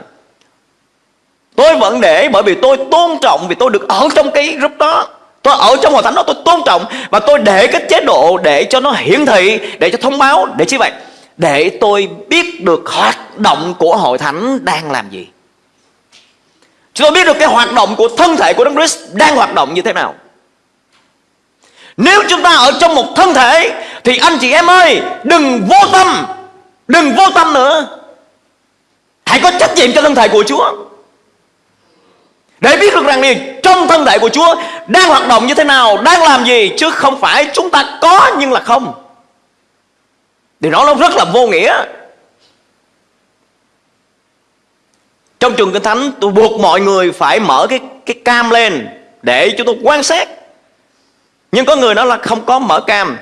Tôi vẫn để bởi vì tôi tôn trọng vì tôi được ở trong cái group đó. Tôi ở trong hội thánh đó tôi tôn trọng và tôi để cái chế độ để cho nó hiển thị, để cho thông báo, để như vậy? Để tôi biết được hoạt động của hội thánh đang làm gì. Chúng tôi biết được cái hoạt động của thân thể của Đấng Christ đang hoạt động như thế nào. Nếu chúng ta ở trong một thân thể, Thì anh chị em ơi, Đừng vô tâm, Đừng vô tâm nữa. Hãy có trách nhiệm cho thân thể của Chúa. Để biết được rằng gì Trong thân thể của Chúa Đang hoạt động như thế nào, Đang làm gì, Chứ không phải chúng ta có nhưng là không. Thì nó rất là vô nghĩa. Trong trường Kinh Thánh tôi buộc mọi người phải mở cái cái cam lên Để chúng tôi quan sát. Nhưng có người nói là không có mở cam.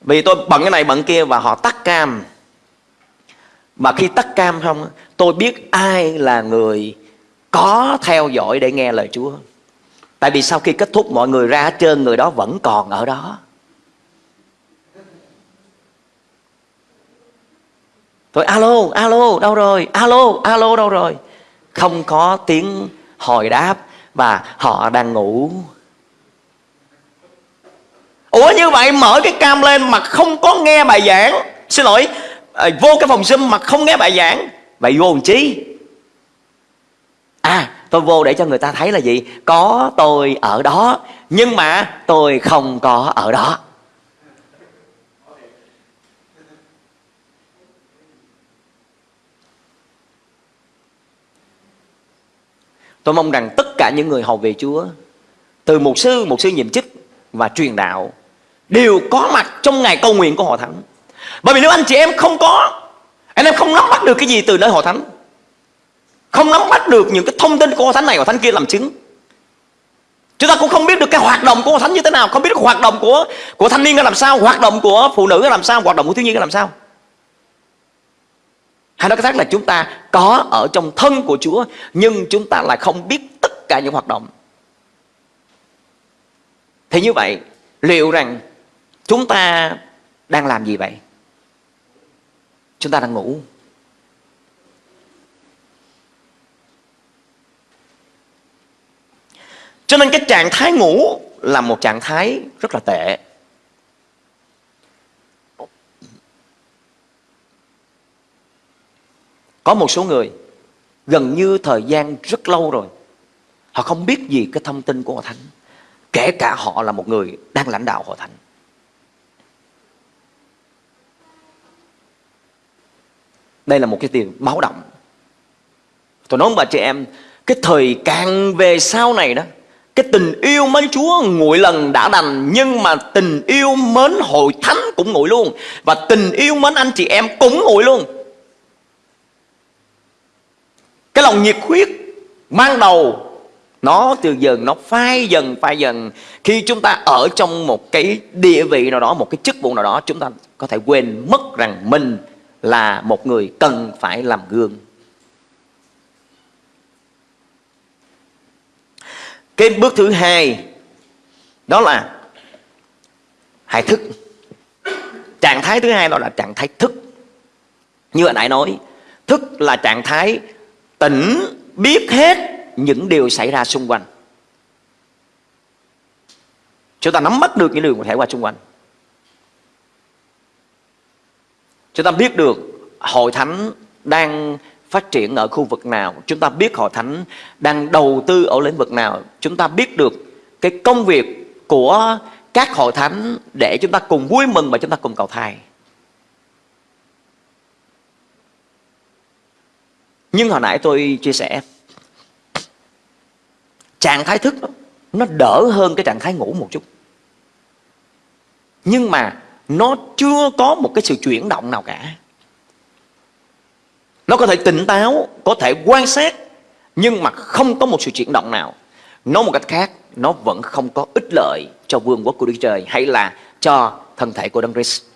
Vì tôi bận cái này bận kia và họ tắt cam. Mà khi tắt cam không Tôi biết ai là người có theo dõi để nghe lời Chúa. Tại vì sau khi kết thúc mọi người ra hết trơn Người đó vẫn còn ở đó. Tôi alo, alo, đâu rồi? Alo, alo, đâu rồi? Không có tiếng hồi đáp và họ đang ngủ. Ủa, như vậy mở cái cam lên mà không có nghe bài giảng. Xin lỗi à, vô cái phòng zoom mà không nghe bài giảng. Vậy vô làm chi? À tôi vô để cho người ta thấy là gì? Có tôi ở đó, nhưng mà tôi không có ở đó. Tôi mong rằng tất cả những người hầu về Chúa Từ một sư, một sư nhiệm chức và truyền đạo Đều có mặt trong ngày cầu nguyện của hội thánh. Bởi vì nếu anh chị em không có Anh em không nắm bắt được cái gì từ nơi hội thánh Không nắm bắt được những cái thông tin của hội thánh này, hội thánh kia làm chứng Chúng ta cũng không biết được cái hoạt động của hội thánh như thế nào Không biết được hoạt động của của thanh niên là làm sao Hoạt động của phụ nữ là làm sao Hoạt động của thiếu nhi là làm sao hay nói cách khác là chúng ta có ở trong thân của Chúa, Nhưng chúng ta lại không biết tất cả những hoạt động. Thì như vậy, Liệu rằng chúng ta đang làm gì vậy? Chúng ta đang ngủ. Cho nên cái trạng thái ngủ là một trạng thái rất là tệ. Có một số người gần như thời gian rất lâu rồi, Họ không biết gì cái thông tin của Hội Thánh, Kể cả họ là một người đang lãnh đạo Hội Thánh. Đây là một cái tiền báo động. Tôi nói bà chị em, Cái thời càng về sau này đó, Cái tình yêu mến Chúa nguội lần đã đành, Nhưng mà tình yêu mến hội thánh cũng nguội luôn, Và tình yêu mến anh chị em cũng nguội luôn cái lòng nhiệt huyết ban đầu, nó từ dần, nó phai dần phai dần. Khi chúng ta ở trong một cái địa vị nào đó, một cái chức vụ nào đó, chúng ta có thể quên mất rằng mình là một người cần phải làm gương. Cái bước thứ hai, đó là hãy thức. Trạng thái thứ hai đó là trạng thái thức. Như anh đã nói, thức là trạng thái tỉnh biết hết những điều xảy ra xung quanh. Chúng ta nắm bắt được những điều có thể qua xung quanh. Chúng ta biết được hội thánh đang phát triển ở khu vực nào. Chúng ta biết hội thánh đang đầu tư ở lĩnh vực nào. Chúng ta biết được cái công việc của các hội thánh để chúng ta cùng vui mừng và chúng ta cùng cầu thai. Nhưng hồi nãy tôi chia sẻ Trạng thái thức đó, Nó đỡ hơn cái trạng thái ngủ một chút. Nhưng mà Nó chưa có một cái sự chuyển động nào cả. Nó có thể tỉnh táo Có thể quan sát Nhưng mà không có một sự chuyển động nào. Nói một cách khác Nó vẫn không có ích lợi cho vương quốc của Đức Trời Hay là cho thân thể của Đấng Christ.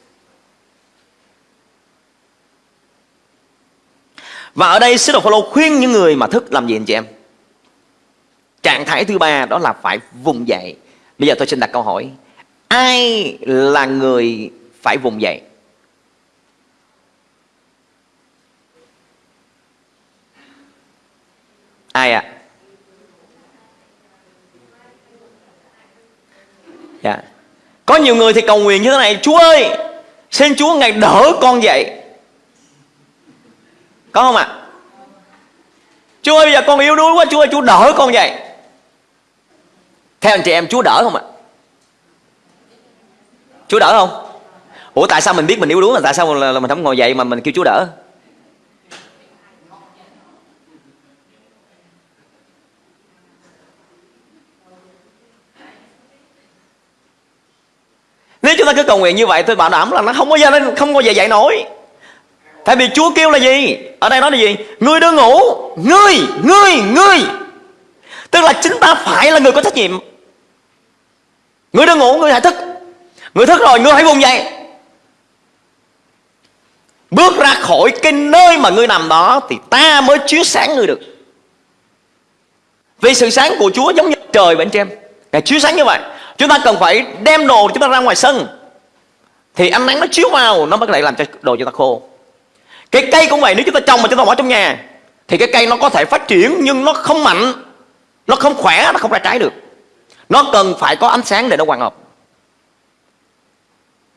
Và ở đây sứ đồ Phaolô khuyên những người mà thức làm gì anh chị em? Trạng thái thứ ba đó là phải vùng dậy. Bây giờ tôi xin đặt câu hỏi. Ai là người phải vùng dậy? Ai ạ? À? Dạ. Có nhiều người thì cầu nguyện như thế này, Chúa ơi, Xin Chúa ngày đỡ con dậy có không ạ à? Chúa ơi, bây giờ con yếu đuối quá, Chúa ơi, Chúa đỡ con vậy Theo anh chị em, Chúa đỡ không ạ à? Chúa đỡ không Ủa, tại sao mình biết mình yếu đuối mà tại sao là mình không ngồi dậy mà mình kêu Chúa đỡ Nếu chúng ta cứ cầu nguyện như vậy, tôi bảo đảm là nó không có giờ nó không có giờ dậy nổi Tại vì Chúa kêu là gì? Ở đây nói là gì? Ngươi đừng ngủ, Ngươi Ngươi Ngươi. Tức là chính ta phải là người có trách nhiệm. Ngươi đừng ngủ Ngươi hãy thức. Ngươi thức rồi Ngươi hãy vùng dậy. Bước ra khỏi cái nơi mà ngươi nằm đó Thì ta mới chiếu sáng ngươi được. Vì sự sáng của Chúa giống như trời vậy anh chị em Ngài chiếu sáng như vậy. Chúng ta cần phải đem đồ chúng ta ra ngoài sân. Thì ánh nắng nó chiếu vào, Nó mới có thể làm cho đồ chúng ta khô. Cái cây cũng vậy, Nếu chúng ta trồng mà chúng ta bỏ trong nhà, Thì cái cây nó có thể phát triển Nhưng nó không mạnh, Nó không khỏe, Nó không ra trái được. Nó cần phải có ánh sáng để nó hoạt hợp.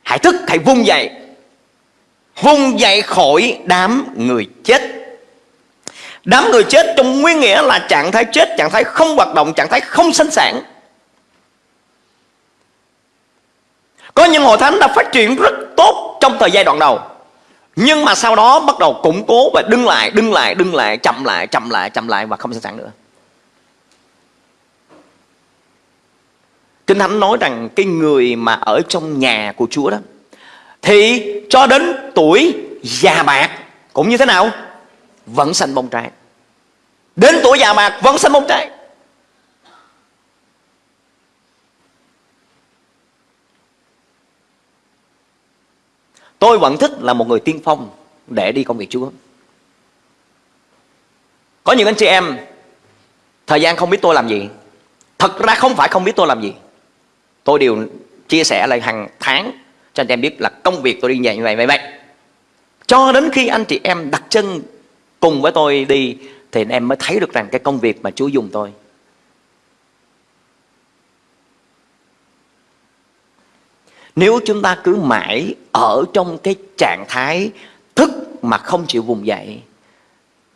Hãy thức, Hãy vung dậy. Vung dậy khỏi đám người chết. Đám người chết trong nguyên nghĩa là trạng thái chết, Trạng thái không hoạt động, Trạng thái không sinh sản. Có những hội thánh đã phát triển rất tốt Trong thời giai đoạn đầu. Nhưng mà sau đó bắt đầu củng cố Và đứng lại, đứng lại, đứng lại Chậm lại, chậm lại, chậm lại Và không sinh sản nữa. Kinh Thánh nói rằng Cái người mà ở trong nhà của Chúa đó thì cho đến tuổi già bạc cũng như thế nào? Vẫn xanh bông trái. Đến tuổi già bạc vẫn xanh bông trái. Tôi vẫn thích là một người tiên phong để đi công việc Chúa. Có những anh chị em, thời gian không biết tôi làm gì. Thật ra không phải không biết tôi làm gì. Tôi đều chia sẻ lại hàng tháng cho anh chị em biết là công việc tôi đi như vậy vậy vậy. Cho đến khi anh chị em đặt chân cùng với tôi đi, thì anh em mới thấy được rằng cái công việc mà Chúa dùng tôi. Nếu chúng ta cứ mãi ở trong cái trạng thái thức mà không chịu vùng dậy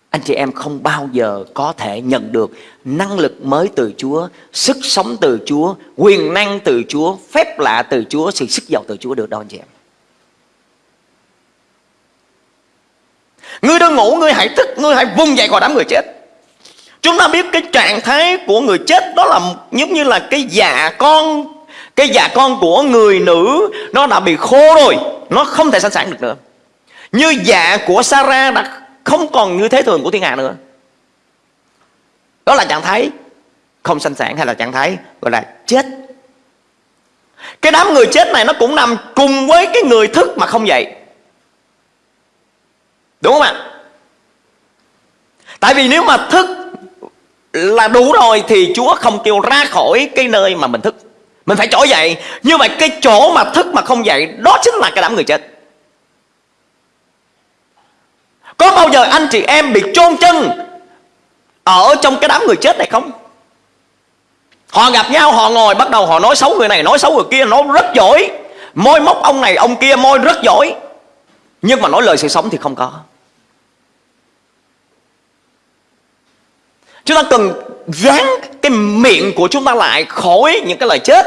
anh chị em không bao giờ có thể nhận được năng lực mới từ Chúa, sức sống từ Chúa, quyền năng từ Chúa, phép lạ từ Chúa, sự sức giàu từ Chúa được đâu anh chị em. Ngươi đang ngủ, ngươi hãy thức, ngươi hãy vùng dậy khỏi đám người chết. Chúng ta biết cái trạng thái của người chết đó là giống như là cái dạ con, cái dạ con của người nữ nó đã bị khô rồi, nó không thể sẵn sàng được nữa. Như dạ của Sarah đã không còn như thế thường của thiên hạ nữa. Đó là trạng thái không sanh sản hay là trạng thái gọi là chết. Cái đám người chết này nó cũng nằm cùng với cái người thức mà không dậy. Đúng không ạ? Tại vì nếu mà thức là đủ rồi thì Chúa không kêu ra khỏi cái nơi mà mình thức mình phải trỗi dậy. Như vậy cái chỗ mà thức mà không dậy, đó chính là cái đám người chết. Có bao giờ anh chị em bị chôn chân Ở trong cái đám người chết này không? Họ gặp nhau, họ ngồi, bắt đầu họ nói xấu người này, Nói xấu người kia, nói rất giỏi. Môi móc ông này, ông kia, môi rất giỏi. Nhưng mà nói lời sự sống thì không có. Chúng ta cần dán cái miệng của chúng ta lại khỏi những cái lời chết.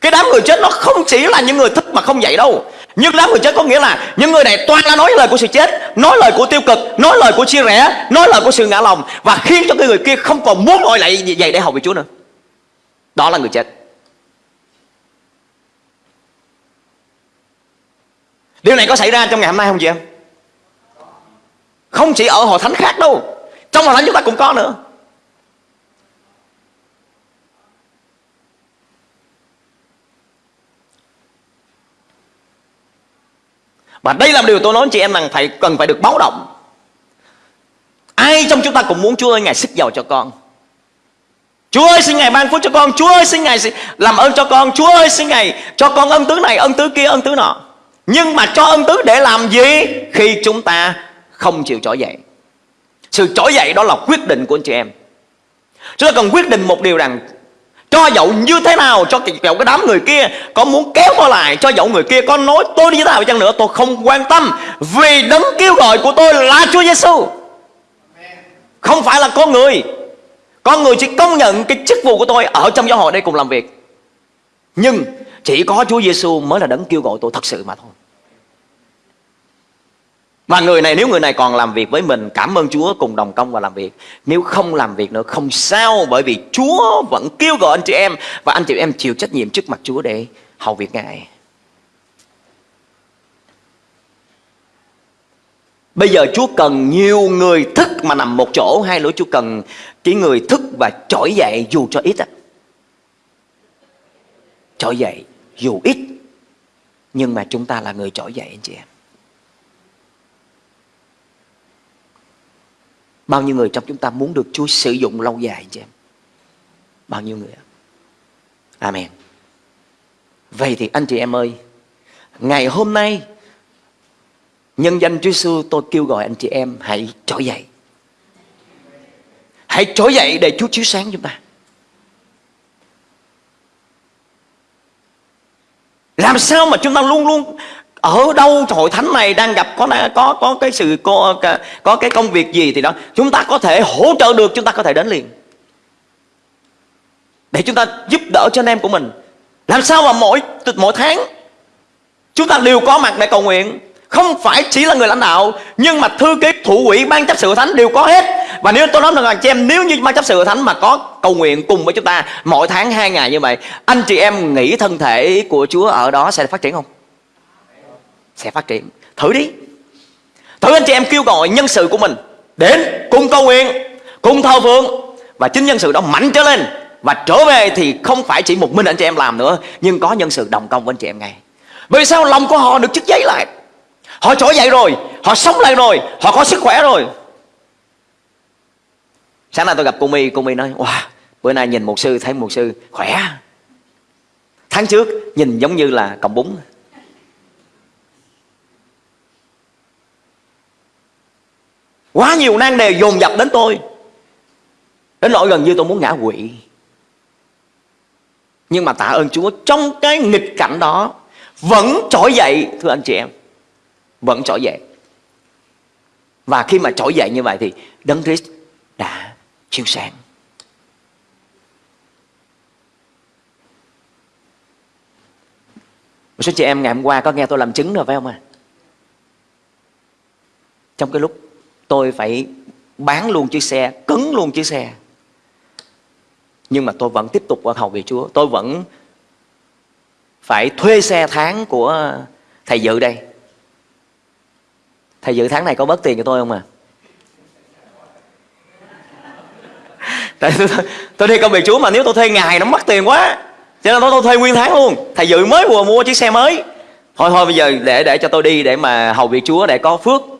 Cái đám người chết nó không chỉ là những người thích mà không dậy đâu. Nhưng đám người chết có nghĩa là những người này toàn là nói lời của sự chết, Nói lời của tiêu cực, Nói lời của chia rẽ, Nói lời của sự ngã lòng Và khiến cho cái người kia không còn muốn ngồi lại vậy để học về Chúa nữa. Đó là người chết. Điều này có xảy ra trong ngày hôm nay không chị em? Không chỉ ở hội thánh khác đâu. Trong hoàn thánh chúng ta cũng có nữa. Và đây là điều tôi nói chị em rằng phải, cần phải được báo động. Ai trong chúng ta cũng muốn Chúa ơi, Ngài sức giàu cho con. Chúa ơi, xin Ngài ban phước cho con. Chúa ơi, xin Ngài làm ơn cho con. Chúa ơi, xin Ngài cho con ân tứ này, ân tứ kia, ân tứ nọ. Nhưng mà cho ân tứ để làm gì Khi chúng ta không chịu trỗi dậy? Sự trỗi dậy đó là quyết định của anh chị em. Chúng ta cần quyết định một điều rằng, cho dẫu như thế nào, Cho dẫu cái đám người kia Có muốn kéo tôi lại, Cho dẫu người kia có nói tôi như thế nào chăng nữa, Tôi không quan tâm. Vì đấng kêu gọi của tôi là Chúa Giêsu Không phải là con người. Con người chỉ công nhận cái chức vụ của tôi Ở trong giáo hội đây cùng làm việc. Nhưng chỉ có Chúa Giêsu mới là đấng kêu gọi tôi thật sự mà thôi. Và người này, nếu người này còn làm việc với mình, Cảm ơn Chúa, cùng đồng công và làm việc. Nếu không làm việc nữa, không sao, Bởi vì Chúa vẫn kêu gọi anh chị em, Và anh chị em chịu trách nhiệm trước mặt Chúa để hầu việc Ngài. Bây giờ Chúa cần nhiều người thức mà nằm một chỗ. Hay lỗi Chúa cần chỉ người thức và trỗi dậy dù cho ít á. Trỗi dậy dù ít, Nhưng mà chúng ta là người trỗi dậy, anh chị em. Bao nhiêu người trong chúng ta muốn được Chúa sử dụng lâu dài chị em Bao nhiêu người Amen Vậy thì anh chị em ơi, Ngày hôm nay, Nhân danh Chúa Giêsu tôi kêu gọi anh chị em hãy trỗi dậy. Hãy trỗi dậy để Chúa chiếu sáng chúng ta. Làm sao mà chúng ta luôn luôn ở đâu hội thánh này đang gặp có có có cái sự có, có cái công việc gì thì đó chúng ta có thể hỗ trợ được chúng ta có thể đến liền. Để chúng ta giúp đỡ cho anh em của mình. Làm sao mà mỗi mỗi tháng chúng ta đều có mặt để cầu nguyện. Không phải chỉ là người lãnh đạo nhưng mà thư ký thủ quỹ ban chấp sự thánh đều có hết. Và nếu tôi nói rằng anh chị em nếu như ban chấp sự thánh mà có cầu nguyện cùng với chúng ta mỗi tháng hai ngày như vậy anh chị em nghĩ thân thể của Chúa ở đó sẽ phát triển không? Sẽ phát triển. Thử đi. Thử anh chị em kêu gọi nhân sự của mình đến cùng cầu nguyện, cùng thờ phượng. Và chính nhân sự đó mạnh trở lên và trở về thì không phải chỉ một mình anh chị em làm nữa, nhưng có nhân sự đồng công với anh chị em ngay. Bởi sao lòng của họ được chức giấy lại? Họ trỗi dậy rồi, Họ sống lại rồi, Họ có sức khỏe rồi. Sáng nay tôi gặp cô My Cô My nói, Wow, bữa nay nhìn một sư, thấy một sư khỏe. Tháng trước nhìn giống như là cọng bún. Quá nhiều nan đề dồn dập đến tôi. Đến nỗi gần như tôi muốn ngã quỵ. Nhưng mà tạ ơn Chúa, Trong cái nghịch cảnh đó, Vẫn trỗi dậy, thưa anh chị em. Vẫn trỗi dậy. Và khi mà trỗi dậy như vậy thì đấng Christ đã chiếu sáng. Một số chị em ngày hôm qua có nghe tôi làm chứng rồi, phải không ạ? À? trong cái lúc tôi phải bán luôn chiếc xe cứng luôn chiếc xe. Nhưng mà tôi vẫn tiếp tục ở hầu vị Chúa. Tôi vẫn phải thuê xe tháng của thầy dự đây. Thầy dự tháng này có bớt tiền cho tôi không à? Tại tôi, tôi đi công việc chúa mà nếu tôi thuê ngày nó mất tiền quá. Cho nên tôi, tôi thuê nguyên tháng luôn. Thầy dự mới vừa mua chiếc xe mới. Thôi thôi bây giờ để để cho tôi đi để mà hầu việc chúa để có phước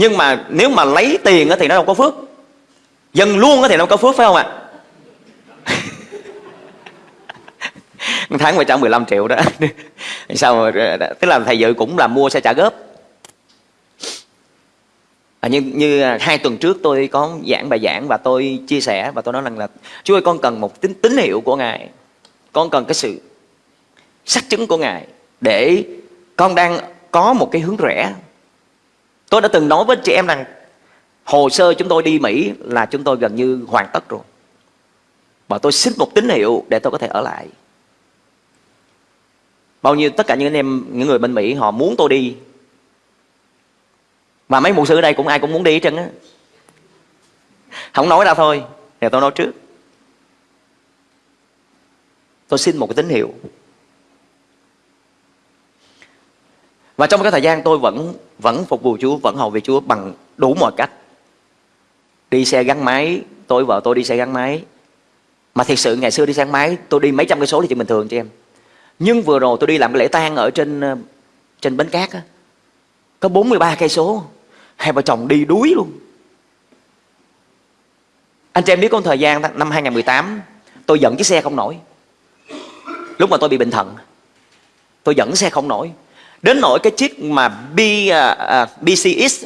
nhưng mà nếu mà lấy tiền thì nó đâu có phước. Dân luôn thì nó có phước phải không ạ? Tháng 115 triệu đó. Sao ờ, tức là thầy dự cũng là mua xe trả góp. À, như như à, hai tuần trước tôi có giảng bài giảng và tôi chia sẻ và tôi nói rằng là Chúa ơi con cần một tín tín hiệu của ngài. Con cần cái sự xác chứng của ngài để con đang có một cái hướng rẽ tôi đã từng nói với chị em rằng, hồ sơ chúng tôi đi Mỹ là chúng tôi gần như hoàn tất rồi. Và tôi xin một tín hiệu để tôi có thể ở lại. Bao nhiêu tất cả những anh em, những người bên Mỹ, họ muốn tôi đi. Mà mấy mục sư ở đây cũng ai cũng muốn đi hết trơn á. Không nói ra thôi, thì tôi nói trước. Tôi xin một cái tín hiệu. Và trong cái thời gian tôi vẫn vẫn phục vụ Chúa vẫn hầu về Chúa bằng đủ mọi cách. Đi xe gắn máy tôi vợ tôi đi xe gắn máy. Mà thiệt sự ngày xưa đi xe gắn máy tôi đi mấy trăm cây số thì chuyện bình thường cho em. Nhưng vừa rồi tôi đi làm cái lễ tang ở trên ờ, trên bến cát á, có 43 cây số. Hai vợ chồng đi đuối luôn. Anh chị em biết có thời gian năm 2018 tôi dẫn chiếc xe không nổi. Lúc mà tôi bị bệnh thận tôi dẫn xe không nổi đến nỗi cái chiếc mà B, à, à, uh, uh, BCX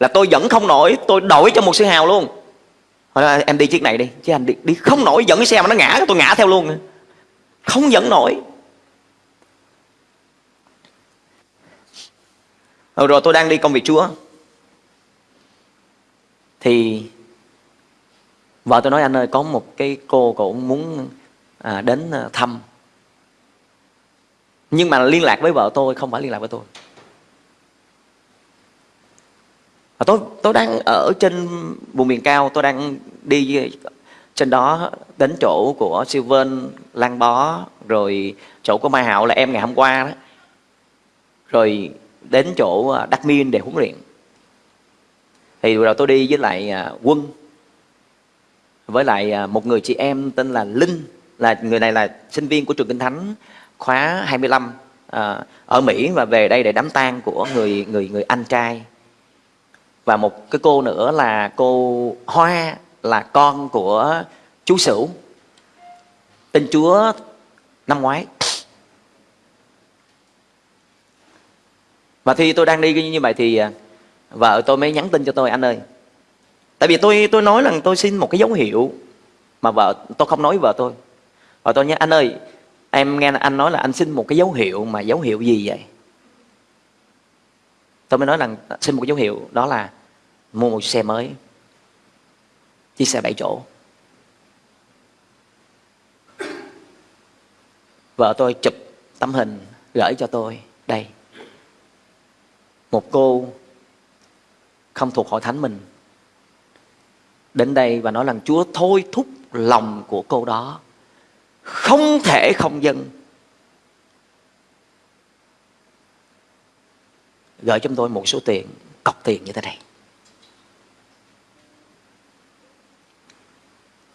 là tôi vẫn không nổi tôi đổi cho một sư hào luôn. Hỏi em đi chiếc này đi chứ anh đi, đi không nổi dẫn cái xe mà nó ngã tôi ngã theo luôn. Không dẫn nổi. Rồi, rồi tôi đang đi công việc chúa. Thì vợ tôi nói anh ơi có một cái cô cũng muốn à, đến à, thăm nhưng mà liên lạc với vợ tôi, không phải liên lạc với tôi. Và tôi tôi đang ở trên vùng miền cao, tôi đang đi trên đó đến chỗ của siêu lan bó, rồi chỗ của mai hạo là em ngày hôm qua đó. Rồi đến chỗ à, đắc miên để huấn luyện. Thì rồi tôi đi với lại à, quân. Với lại à, một người chị em tên là linh, là người này là sinh viên của trường kinh thánh khóa 25 à, ờ, ở Mỹ và về đây để đám tang của người người người anh trai. Và một cái cô nữa là cô Hoa là con của chú Sửu tên Chúa năm ngoái. Và khi tôi đang đi như vậy thì ờ, vợ tôi mới nhắn tin cho tôi anh ơi tại vì tôi tôi nói rằng tôi xin một cái dấu hiệu mà vợ tôi không nói với vợ tôi. Và tôi nhớ anh ơi em nghe anh nói là anh xin một cái dấu hiệu mà dấu hiệu gì vậy? Tôi mới nói rằng xin một cái dấu hiệu, đó là mua một xe mới, chiếc xe bảy chỗ. Vợ tôi chụp tấm hình gửi cho tôi, đây. Một cô không thuộc hội thánh mình. Đến đây và nói rằng, Chúa thôi thúc lòng của cô đó không thể không dân gửi cho tôi một số tiền cọc tiền như thế này.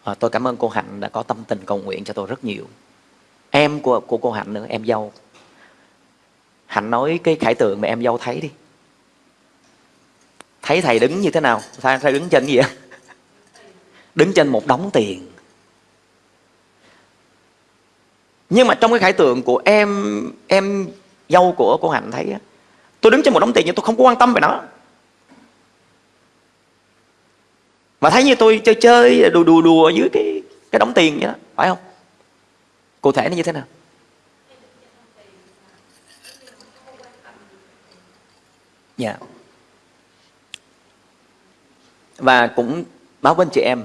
À, tôi cảm ơn cô hạnh đã có tâm tình cầu nguyện cho tôi rất nhiều. Em của, của cô hạnh nữa em dâu. Hạnh nói cái khải tượng mà em dâu thấy đi. Thấy thầy đứng như thế nào? Thầy, thầy đứng trên gì vậy đứng trên một đống tiền. Nhưng mà trong cái khải tượng của em em dâu của cô hạnh thấy tôi đứng trên một đống tiền nhưng tôi không có quan tâm về nó. Mà thấy như tôi chơi chơi, đùa đùa đùa dưới cái cái đống tiền vậy đó, phải không? Cụ thể nó như thế nào? Dạ. Yeah. và cũng báo với anh chị em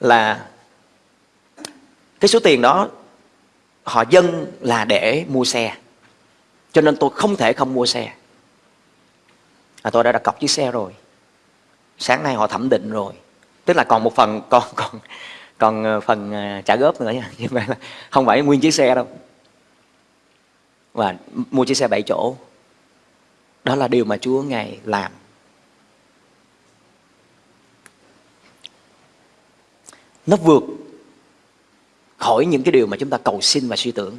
là cái số tiền đó họ dâng là để mua xe. Cho nên tôi không thể không mua xe. À, tôi đã đặt cọc chiếc xe rồi. Sáng nay họ thẩm định rồi. Tức là còn một phần còn còn còn ờ, phần ờ, trả góp nữa nha. Nhưng mà không phải nguyên chiếc xe đâu. Và mua chiếc xe 7 chỗ. Đó là điều mà Chúa ngài làm. Nó vượt khỏi những cái điều mà chúng ta cầu xin và suy tưởng.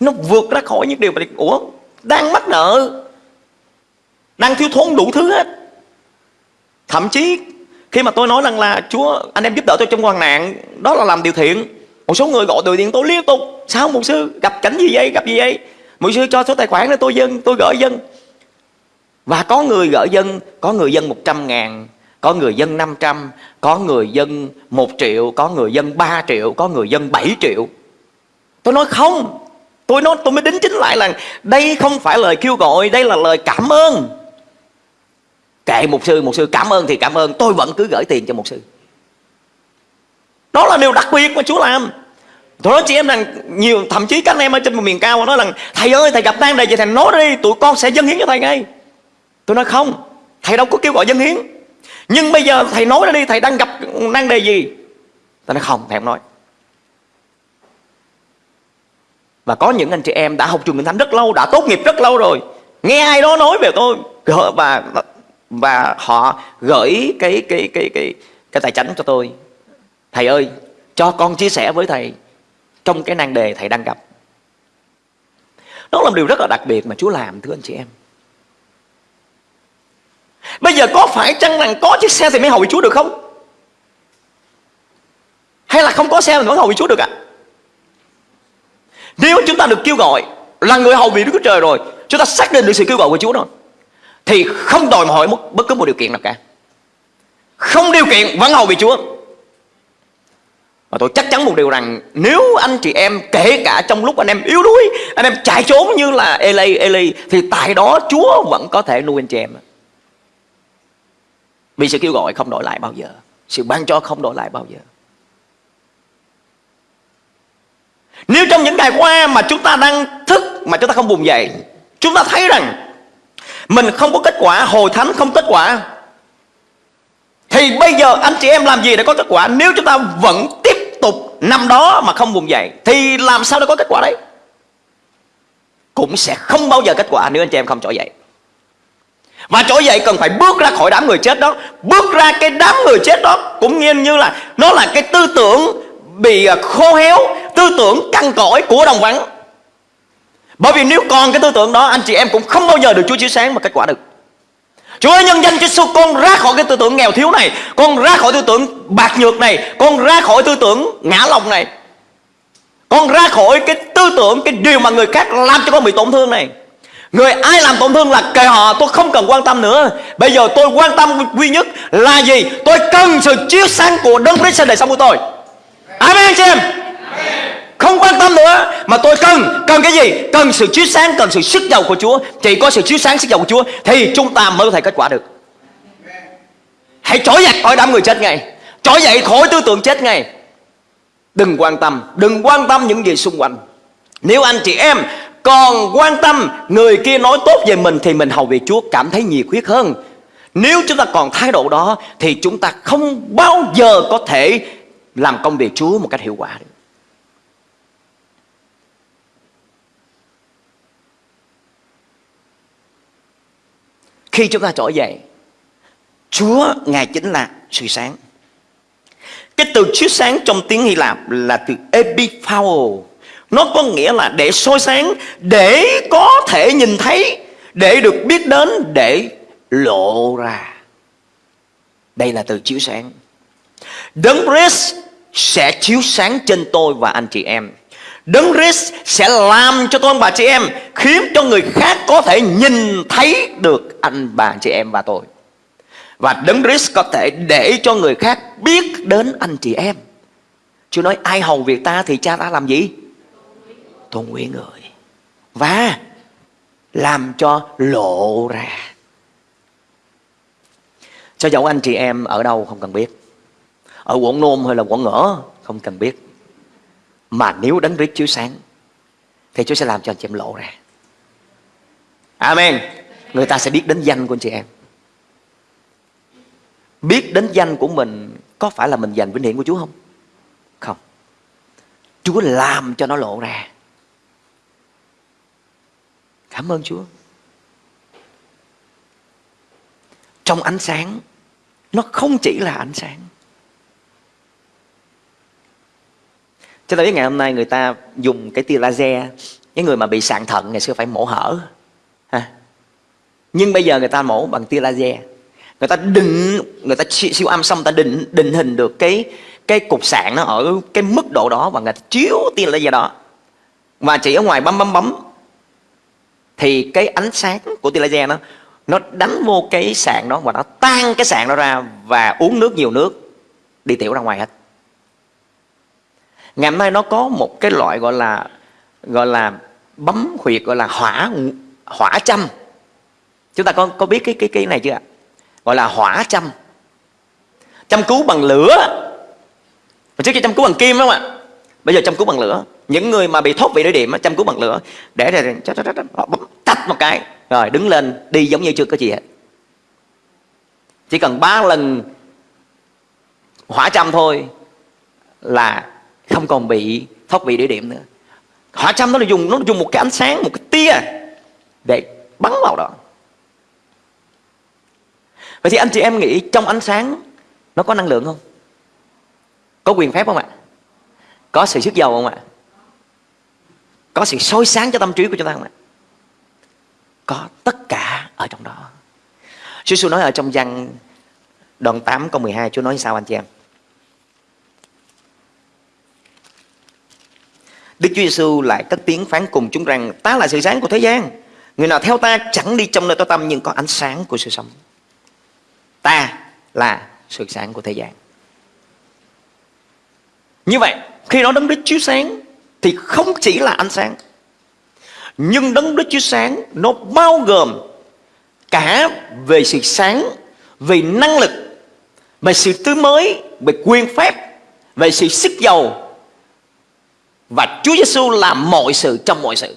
Nó vượt ra khỏi những điều mà ủa, đang mắc nợ, đang thiếu thốn đủ thứ hết. Thậm chí, khi mà tôi nói rằng là, Chúa, anh em giúp đỡ tôi trong hoàn nạn, đó là làm điều thiện. Một số người gọi từ điện tôi liên tục, sao một sư, gặp cảnh gì vậy, gặp gì vậy? Một sư cho số tài khoản để tôi dân, tôi gửi dân. Và có người gửi dân, có người dân 100 ngàn có người dân 500 có người dân 1 triệu, có người dân 3 triệu, có người dân 7 triệu. Tôi nói không, tôi nói, tôi mới đính chính lại là đây không phải lời kêu gọi, đây là lời cảm ơn. Kệ một sư một sư cảm ơn thì cảm ơn, tôi vẫn cứ gửi tiền cho một sư. Đó là điều đặc biệt mà chúa làm. Tôi nói chị em rằng, nhiều, thậm chí các anh em ở trên một miền cao nói rằng, thầy ơi, thầy gặp nan đề gì thầy nói đi, tụi con sẽ dâng hiến cho thầy ngay. Tôi nói không, thầy đâu có kêu gọi dâng hiến nhưng bây giờ thầy nói ra đi, thầy đang gặp nan đề gì? Thầy nói, không, thầy không nói. Và có những anh chị em đã học trường Kinh Thánh rất lâu, đã tốt nghiệp rất lâu rồi. Nghe ai đó nói về tôi và và họ gửi cái cái cái cái cái tài chánh cho tôi. Thầy ơi, cho con chia sẻ với thầy trong cái nan đề thầy đang gặp. Đó là một điều rất là đặc biệt mà Chúa làm, thưa anh chị em. Bây giờ có phải chăng rằng có chiếc xe thì mới hầu vị Chúa được không? Hay là không có xe mình vẫn hầu vị Chúa được ạ? À? Nếu chúng ta được kêu gọi là người hầu vị Đức Chúa Trời rồi Chúng ta xác định được sự kêu gọi của Chúa rồi thì không đòi hỏi bất, bất cứ một điều kiện nào cả không điều kiện vẫn hầu vị Chúa và tôi chắc chắn một điều rằng nếu anh chị em kể cả trong lúc anh em yếu đuối anh em chạy trốn như là Eli Eli thì tại đó Chúa vẫn có thể nuôi anh chị em vì sự kêu gọi không đổi lại bao giờ. Sự ban cho không đổi lại bao giờ. Nếu trong những ngày qua mà chúng ta đang thức mà chúng ta không vùng dậy Chúng ta thấy rằng mình không có kết quả, hồi thánh không kết quả Thì bây giờ anh chị em làm gì để có kết quả? Nếu chúng ta vẫn tiếp tục nằm đó mà không vùng dậy Thì làm sao để có kết quả đấy? Cũng sẽ không bao giờ kết quả nếu anh chị em không trỗi dậy và trỗi dậy cần phải bước ra khỏi đám người chết đó. Bước ra cái đám người chết đó Cũng nghiêng như là Nó là cái tư tưởng bị à, khô héo, Tư tưởng căng cõi của đồng vắng. Bởi vì nếu còn cái tư tưởng đó, Anh chị em cũng không bao giờ được Chúa chiếu sáng mà kết quả được. Chúa ơi, nhân danh Chúa Giêsu con ra khỏi cái tư tưởng nghèo thiếu này, Con ra khỏi tư tưởng bạc nhược này, Con ra khỏi tư tưởng ngã lòng này. Con ra khỏi cái tư tưởng, Cái điều mà người khác làm cho con bị tổn thương này. Người ai làm tổn thương là kệ họ, Tôi không cần quan tâm nữa. Bây giờ tôi quan tâm duy nhất là gì? Tôi cần sự chiếu sáng của Đấng Christ trên đời sống của tôi. Amen anh chị em. Không quan tâm nữa, mà tôi cần cần cái gì? Cần sự chiếu sáng, cần sự sức giàu của Chúa. Chỉ có sự chiếu sáng sức giàu của Chúa, thì chúng ta mới có thể kết quả được. Hãy trỗi dậy khỏi đám người chết ngay. Trỗi dậy khỏi tư tưởng chết ngay. Đừng quan tâm, đừng quan tâm những gì xung quanh. Nếu anh chị em còn quan tâm người kia nói tốt về mình thì mình hầu việc Chúa cảm thấy nhiệt huyết hơn nếu chúng ta còn thái độ đó thì chúng ta không bao giờ có thể làm công việc Chúa một cách hiệu quả được. Khi chúng ta trỗi dậy, Chúa Ngài chính là sự sáng. Cái từ chiếu sáng trong tiếng Hy Lạp là từ epiphao. Nó có nghĩa là để soi sáng, để có thể nhìn thấy, để được biết đến, để lộ ra. Đây là từ chiếu sáng. Đấng Christ sẽ chiếu sáng trên tôi và anh chị em. Đấng Christ sẽ làm cho tôi và chị em khiến cho người khác có thể nhìn thấy được anh bà chị em và tôi. Và Đấng Christ có thể để cho người khác biết đến anh chị em. Chúa nói ai hầu việc ta thì cha ta làm gì? Tôn quý người. Và làm cho lộ ra. Cho dẫu anh chị em ở đâu không cần biết. Ở quận nôm hay là quận ngỡ không cần biết. Mà nếu đấng Christ chiếu sáng, thì Chúa sẽ làm cho anh chị em lộ ra. Amen. Người ta sẽ biết đến danh của anh chị em. Biết đến danh của mình, có phải là mình dành vinh hiển của Chúa không? Không. Chúa làm cho nó lộ ra cảm ơn Chúa. Trong ánh sáng, nó không chỉ là ánh sáng. Chúng ta biết ngày hôm nay người ta dùng cái tia laser, những người mà bị sạn thận ngày xưa phải mổ hở, ha. Nhưng bây giờ người ta mổ bằng tia laser. Người ta định Người ta siêu âm xong người ta định định hình được cái cái cục sạn nó ở cái mức độ đó Và người ta chiếu tia laser đó. Và chỉ ở ngoài bấm bấm bấm thì cái ánh sáng của tia laser nó Nó đánh vô cái sạn đó Và nó tan cái sạn đó ra Và uống nước nhiều nước, Đi tiểu ra ngoài hết. Ngày hôm nay nó có một cái loại gọi là gọi là bấm huyệt, gọi là hỏa hỏa châm. Chúng ta có có biết cái cái cái này chưa gọi là hỏa châm. Châm cứu bằng lửa. Mà trước kia châm cứu bằng kim đúng không ạ. Bây giờ châm cứu bằng lửa những người mà bị thốt vị đối điểm châm cứu bằng lửa, để rồi bấm tách một cái, rồi đứng lên đi giống như chưa có gì hết. Chỉ cần ba lần hỏa châm thôi là không còn bị thốt vị đối điểm nữa. Hỏa châm nó là dùng nó dùng một cái ánh sáng, một cái tia để bắn vào đó. Vậy thì anh chị em nghĩ trong ánh sáng nó có năng lượng không? Có quyền phép không ạ? Có sự sức dầu không ạ? Có sự soi sáng cho tâm trí của chúng ta không ạ có tất cả ở trong đó Chúa Giêsu nói ở trong văn đoạn 8 câu 12 Chúa nói sao anh chị em Đức Chúa Giêsu lại cất tiếng phán cùng chúng rằng ta là sự sáng của thế gian. Người nào theo ta chẳng đi trong nơi tối tăm nhưng có ánh sáng của sự sống. Ta là sự sáng của thế gian. Như vậy, khi nói đấng Đức chiếu sáng thì không chỉ là ánh sáng. Nhưng đấng Đức chiếu sáng nó bao gồm cả về sự sáng, về năng lực, về sự tươi mới, về quyền phép, về sự sức giàu và Chúa Giêsu làm mọi sự trong mọi sự.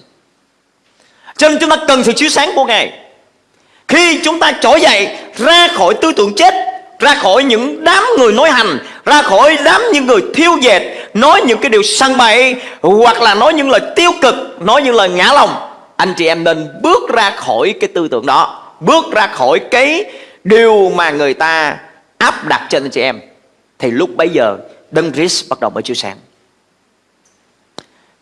Cho nên chúng ta cần sự chiếu sáng của Ngài. Khi chúng ta trỗi dậy ra khỏi tư tưởng chết, ra khỏi những đám người nói hành, ra khỏi đám những người thiêu dệt, nói những cái điều săn bậy hoặc là nói những lời tiêu cực, nói những lời ngã lòng, anh chị em nên bước ra khỏi cái tư tưởng đó, bước ra khỏi cái điều mà người ta áp đặt trên anh chị em. Thì lúc bấy giờ Đấng Christ bắt đầu mới chiếu sáng.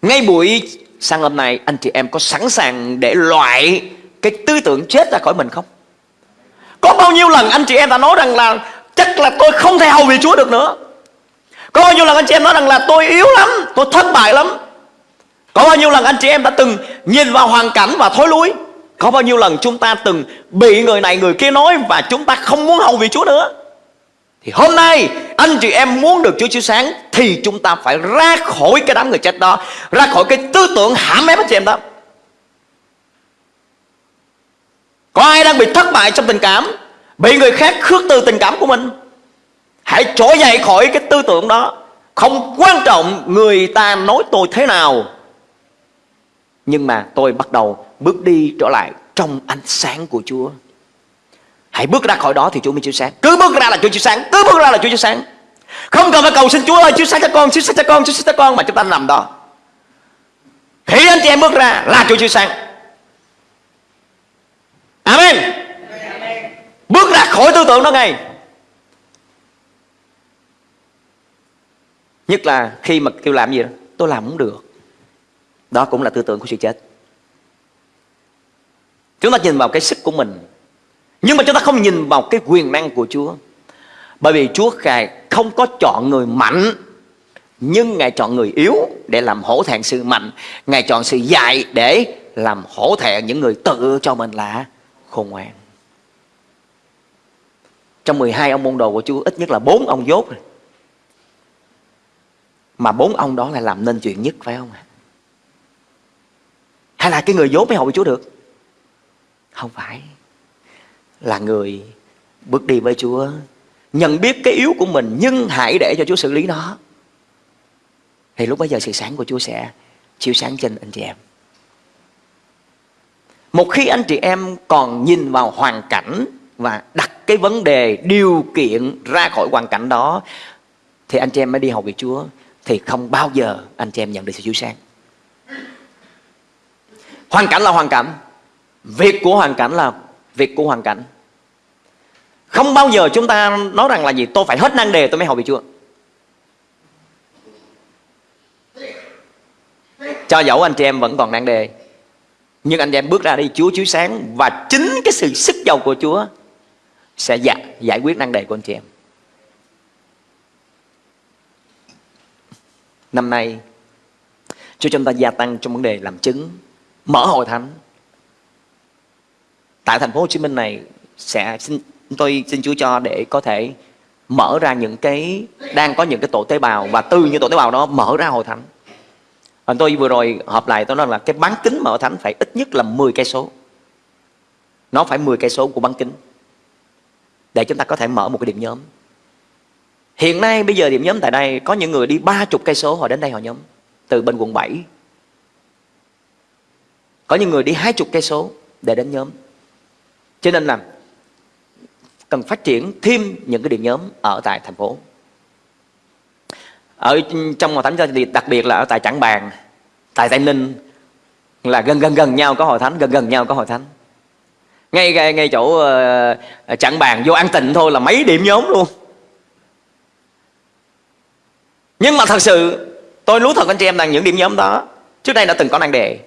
Ngay buổi sáng hôm nay anh chị em có sẵn sàng để loại cái tư tưởng chết ra khỏi mình không? Có bao nhiêu lần anh chị em đã nói rằng là chắc là tôi không thể hầu vì Chúa được nữa. Có bao nhiêu lần anh chị em nói rằng là tôi yếu lắm, tôi thất bại lắm. Có bao nhiêu lần anh chị em đã từng nhìn vào hoàn cảnh và thối lui. Có bao nhiêu lần chúng ta từng bị người này người kia nói và chúng ta không muốn hầu việc Chúa nữa. Thì hôm nay anh chị em muốn được Chúa chiếu sáng Thì chúng ta phải ra khỏi cái đám người chết đó Ra khỏi cái tư tưởng hãm ép anh chị em đó Có ai đang bị thất bại trong tình cảm Bị người khác khước từ tình cảm của mình Hãy trỗi dậy khỏi cái tư tưởng đó. Không quan trọng người ta nói tôi thế nào. Nhưng mà tôi bắt đầu bước đi trở lại trong ánh sáng của Chúa. Hãy bước ra khỏi đó thì Chúa mới chiếu sáng. Cứ bước ra là Chúa chiếu sáng. Cứ bước ra là Chúa chiếu sáng. Không cần phải cầu xin Chúa ơi chiếu sáng cho con Chiếu sáng cho con Chiếu sáng cho con Mà chúng ta nằm đó. Khi anh chị em bước ra là Chúa chiếu sáng. Amen. Bước ra khỏi tư tưởng đó ngay Nhất là khi mà kêu làm gì đó, Tôi làm không được. Đó cũng là tư tưởng của sự chết. Chúng ta nhìn vào cái sức của mình. Nhưng mà chúng ta không nhìn vào cái quyền năng của Chúa. Bởi vì Chúa Ngài không có chọn người mạnh, Nhưng Ngài chọn người yếu để làm hổ thẹn sự mạnh. Ngài chọn sự dạy để làm hổ thẹn những người tự cho mình là khôn ngoan. Trong 12 ông môn đồ của Chúa, ít nhất là bốn ông dốt rồi. Mà bốn ông đó là làm nên chuyện nhất, phải không ạ? Hay là cái người dốt mới hội Chúa được? Không phải là người bước đi với Chúa, nhận biết cái yếu của mình, nhưng hãy để cho Chúa xử lý nó thì lúc bấy giờ sự sáng của Chúa sẽ chiếu sáng trên anh chị em một khi anh chị em còn nhìn vào hoàn cảnh và đặt cái vấn đề điều kiện ra khỏi hoàn cảnh đó, thì anh chị em mới đi học việc Chúa thì không bao giờ anh chị em nhận được sự chiếu sáng. Hoàn cảnh là hoàn cảnh việc của hoàn cảnh là việc của hoàn cảnh. Không bao giờ chúng ta nói rằng là gì tôi phải hết năng đề tôi mới học được Chúa cho dẫu anh chị em vẫn còn năng đề nhưng anh chị em bước ra đi Chúa chiếu sáng và chính cái sự sức giàu của Chúa sẽ giải, giải quyết năng đề của anh chị em. Năm nay cho chúng ta gia tăng trong vấn đề làm chứng, mở hội thánh tại thành phố Hồ Chí Minh này sẽ xin, tôi xin Chúa cho để có thể mở ra những cái, đang có những cái tổ tế bào và từ những tổ tế bào đó mở ra hội thánh. Và tôi vừa rồi họp lại, tôi nói là cái bán kính mở hội thánh phải ít nhất là 10 cây số. Nó phải 10 cây số của bán kính. Để chúng ta có thể mở một cái điểm nhóm. Hiện nay bây giờ điểm nhóm tại đây có những người đi ba chục cây số họ đến đây họ nhóm từ bên quận 7. Có những người đi hai chục cây số để đến nhóm. Cho nên là cần phát triển thêm những cái điểm nhóm ở tại thành phố ở trong hội thánh thì đặc biệt là ở tại Trảng Bàng tại Tây Ninh là gần gần gần nhau có hội thánh gần gần nhau có hội thánh ngay ngay, ngay chỗ uh, Trảng Bàng vô An Tịnh thôi là mấy điểm nhóm luôn nhưng mà thật sự tôi lú thật anh chị em rằng những điểm nhóm đó. Trước đây đã từng có năng đề.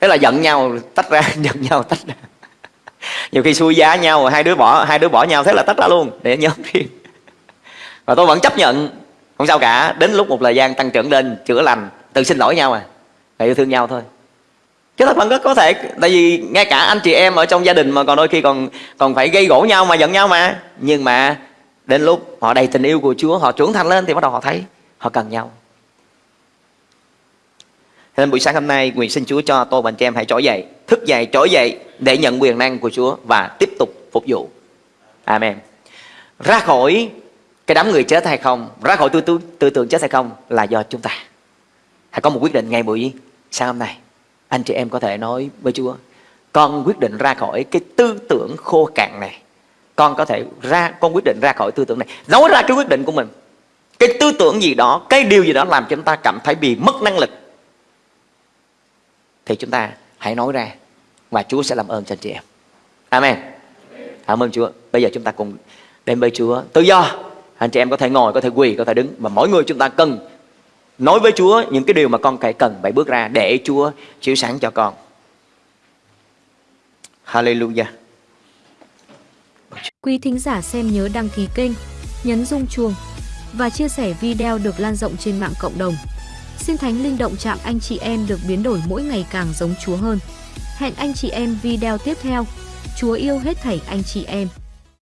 Thế là giận nhau tách ra giận nhau tách ra. Nhiều khi xui giá nhau hai đứa bỏ hai đứa bỏ nhau thế là tách ra luôn để nhóm riêng. Và tôi vẫn chấp nhận không sao cả. Đến lúc một thời gian tăng trưởng lên chữa lành tự xin lỗi nhau à. Và yêu thương nhau thôi. Chứ thật vẫn có, có thể tại vì ngay cả anh chị em ở trong gia đình mà còn đôi khi còn còn phải gây gỗ nhau mà giận nhau mà. Nhưng mà đến lúc họ đầy tình yêu của Chúa họ trưởng thành lên thì bắt đầu họ thấy họ cần nhau nên buổi sáng hôm nay nguyện xin Chúa cho tôi và anh chị em hãy trỗi dậy thức dậy trỗi dậy để nhận quyền năng của Chúa và tiếp tục phục vụ. Amen. Ra khỏi cái đám người chết hay không, ra khỏi tư, tư, tư tưởng chết hay không là do chúng ta. hãy có một quyết định ngay buổi sáng hôm nay anh chị em có thể nói với Chúa con quyết định ra khỏi cái tư tưởng khô cạn này con có thể ra con quyết định ra khỏi tư tưởng này. Nói ra cái quyết định của mình cái tư tưởng gì đó cái điều gì đó làm cho chúng ta cảm thấy bị mất năng lực thì chúng ta hãy nói ra và Chúa sẽ làm ơn cho anh chị em. Amen. Cảm ơn Chúa. Bây giờ chúng ta cùng đến với Chúa. Tự do. Anh chị em có thể ngồi, có thể quỳ, có thể đứng Và mỗi người chúng ta cần nói với Chúa những cái điều mà con phải cần phải bước ra để Chúa chiếu sáng cho con. Hallelujah. Quý thính giả xem nhớ đăng ký kênh, nhấn rung chuông và chia sẻ video được lan rộng trên mạng cộng đồng. Xin Thánh Linh động chạm anh chị em được biến đổi mỗi ngày càng giống Chúa hơn. Hẹn anh chị em video tiếp theo. Chúa yêu hết thảy anh chị em.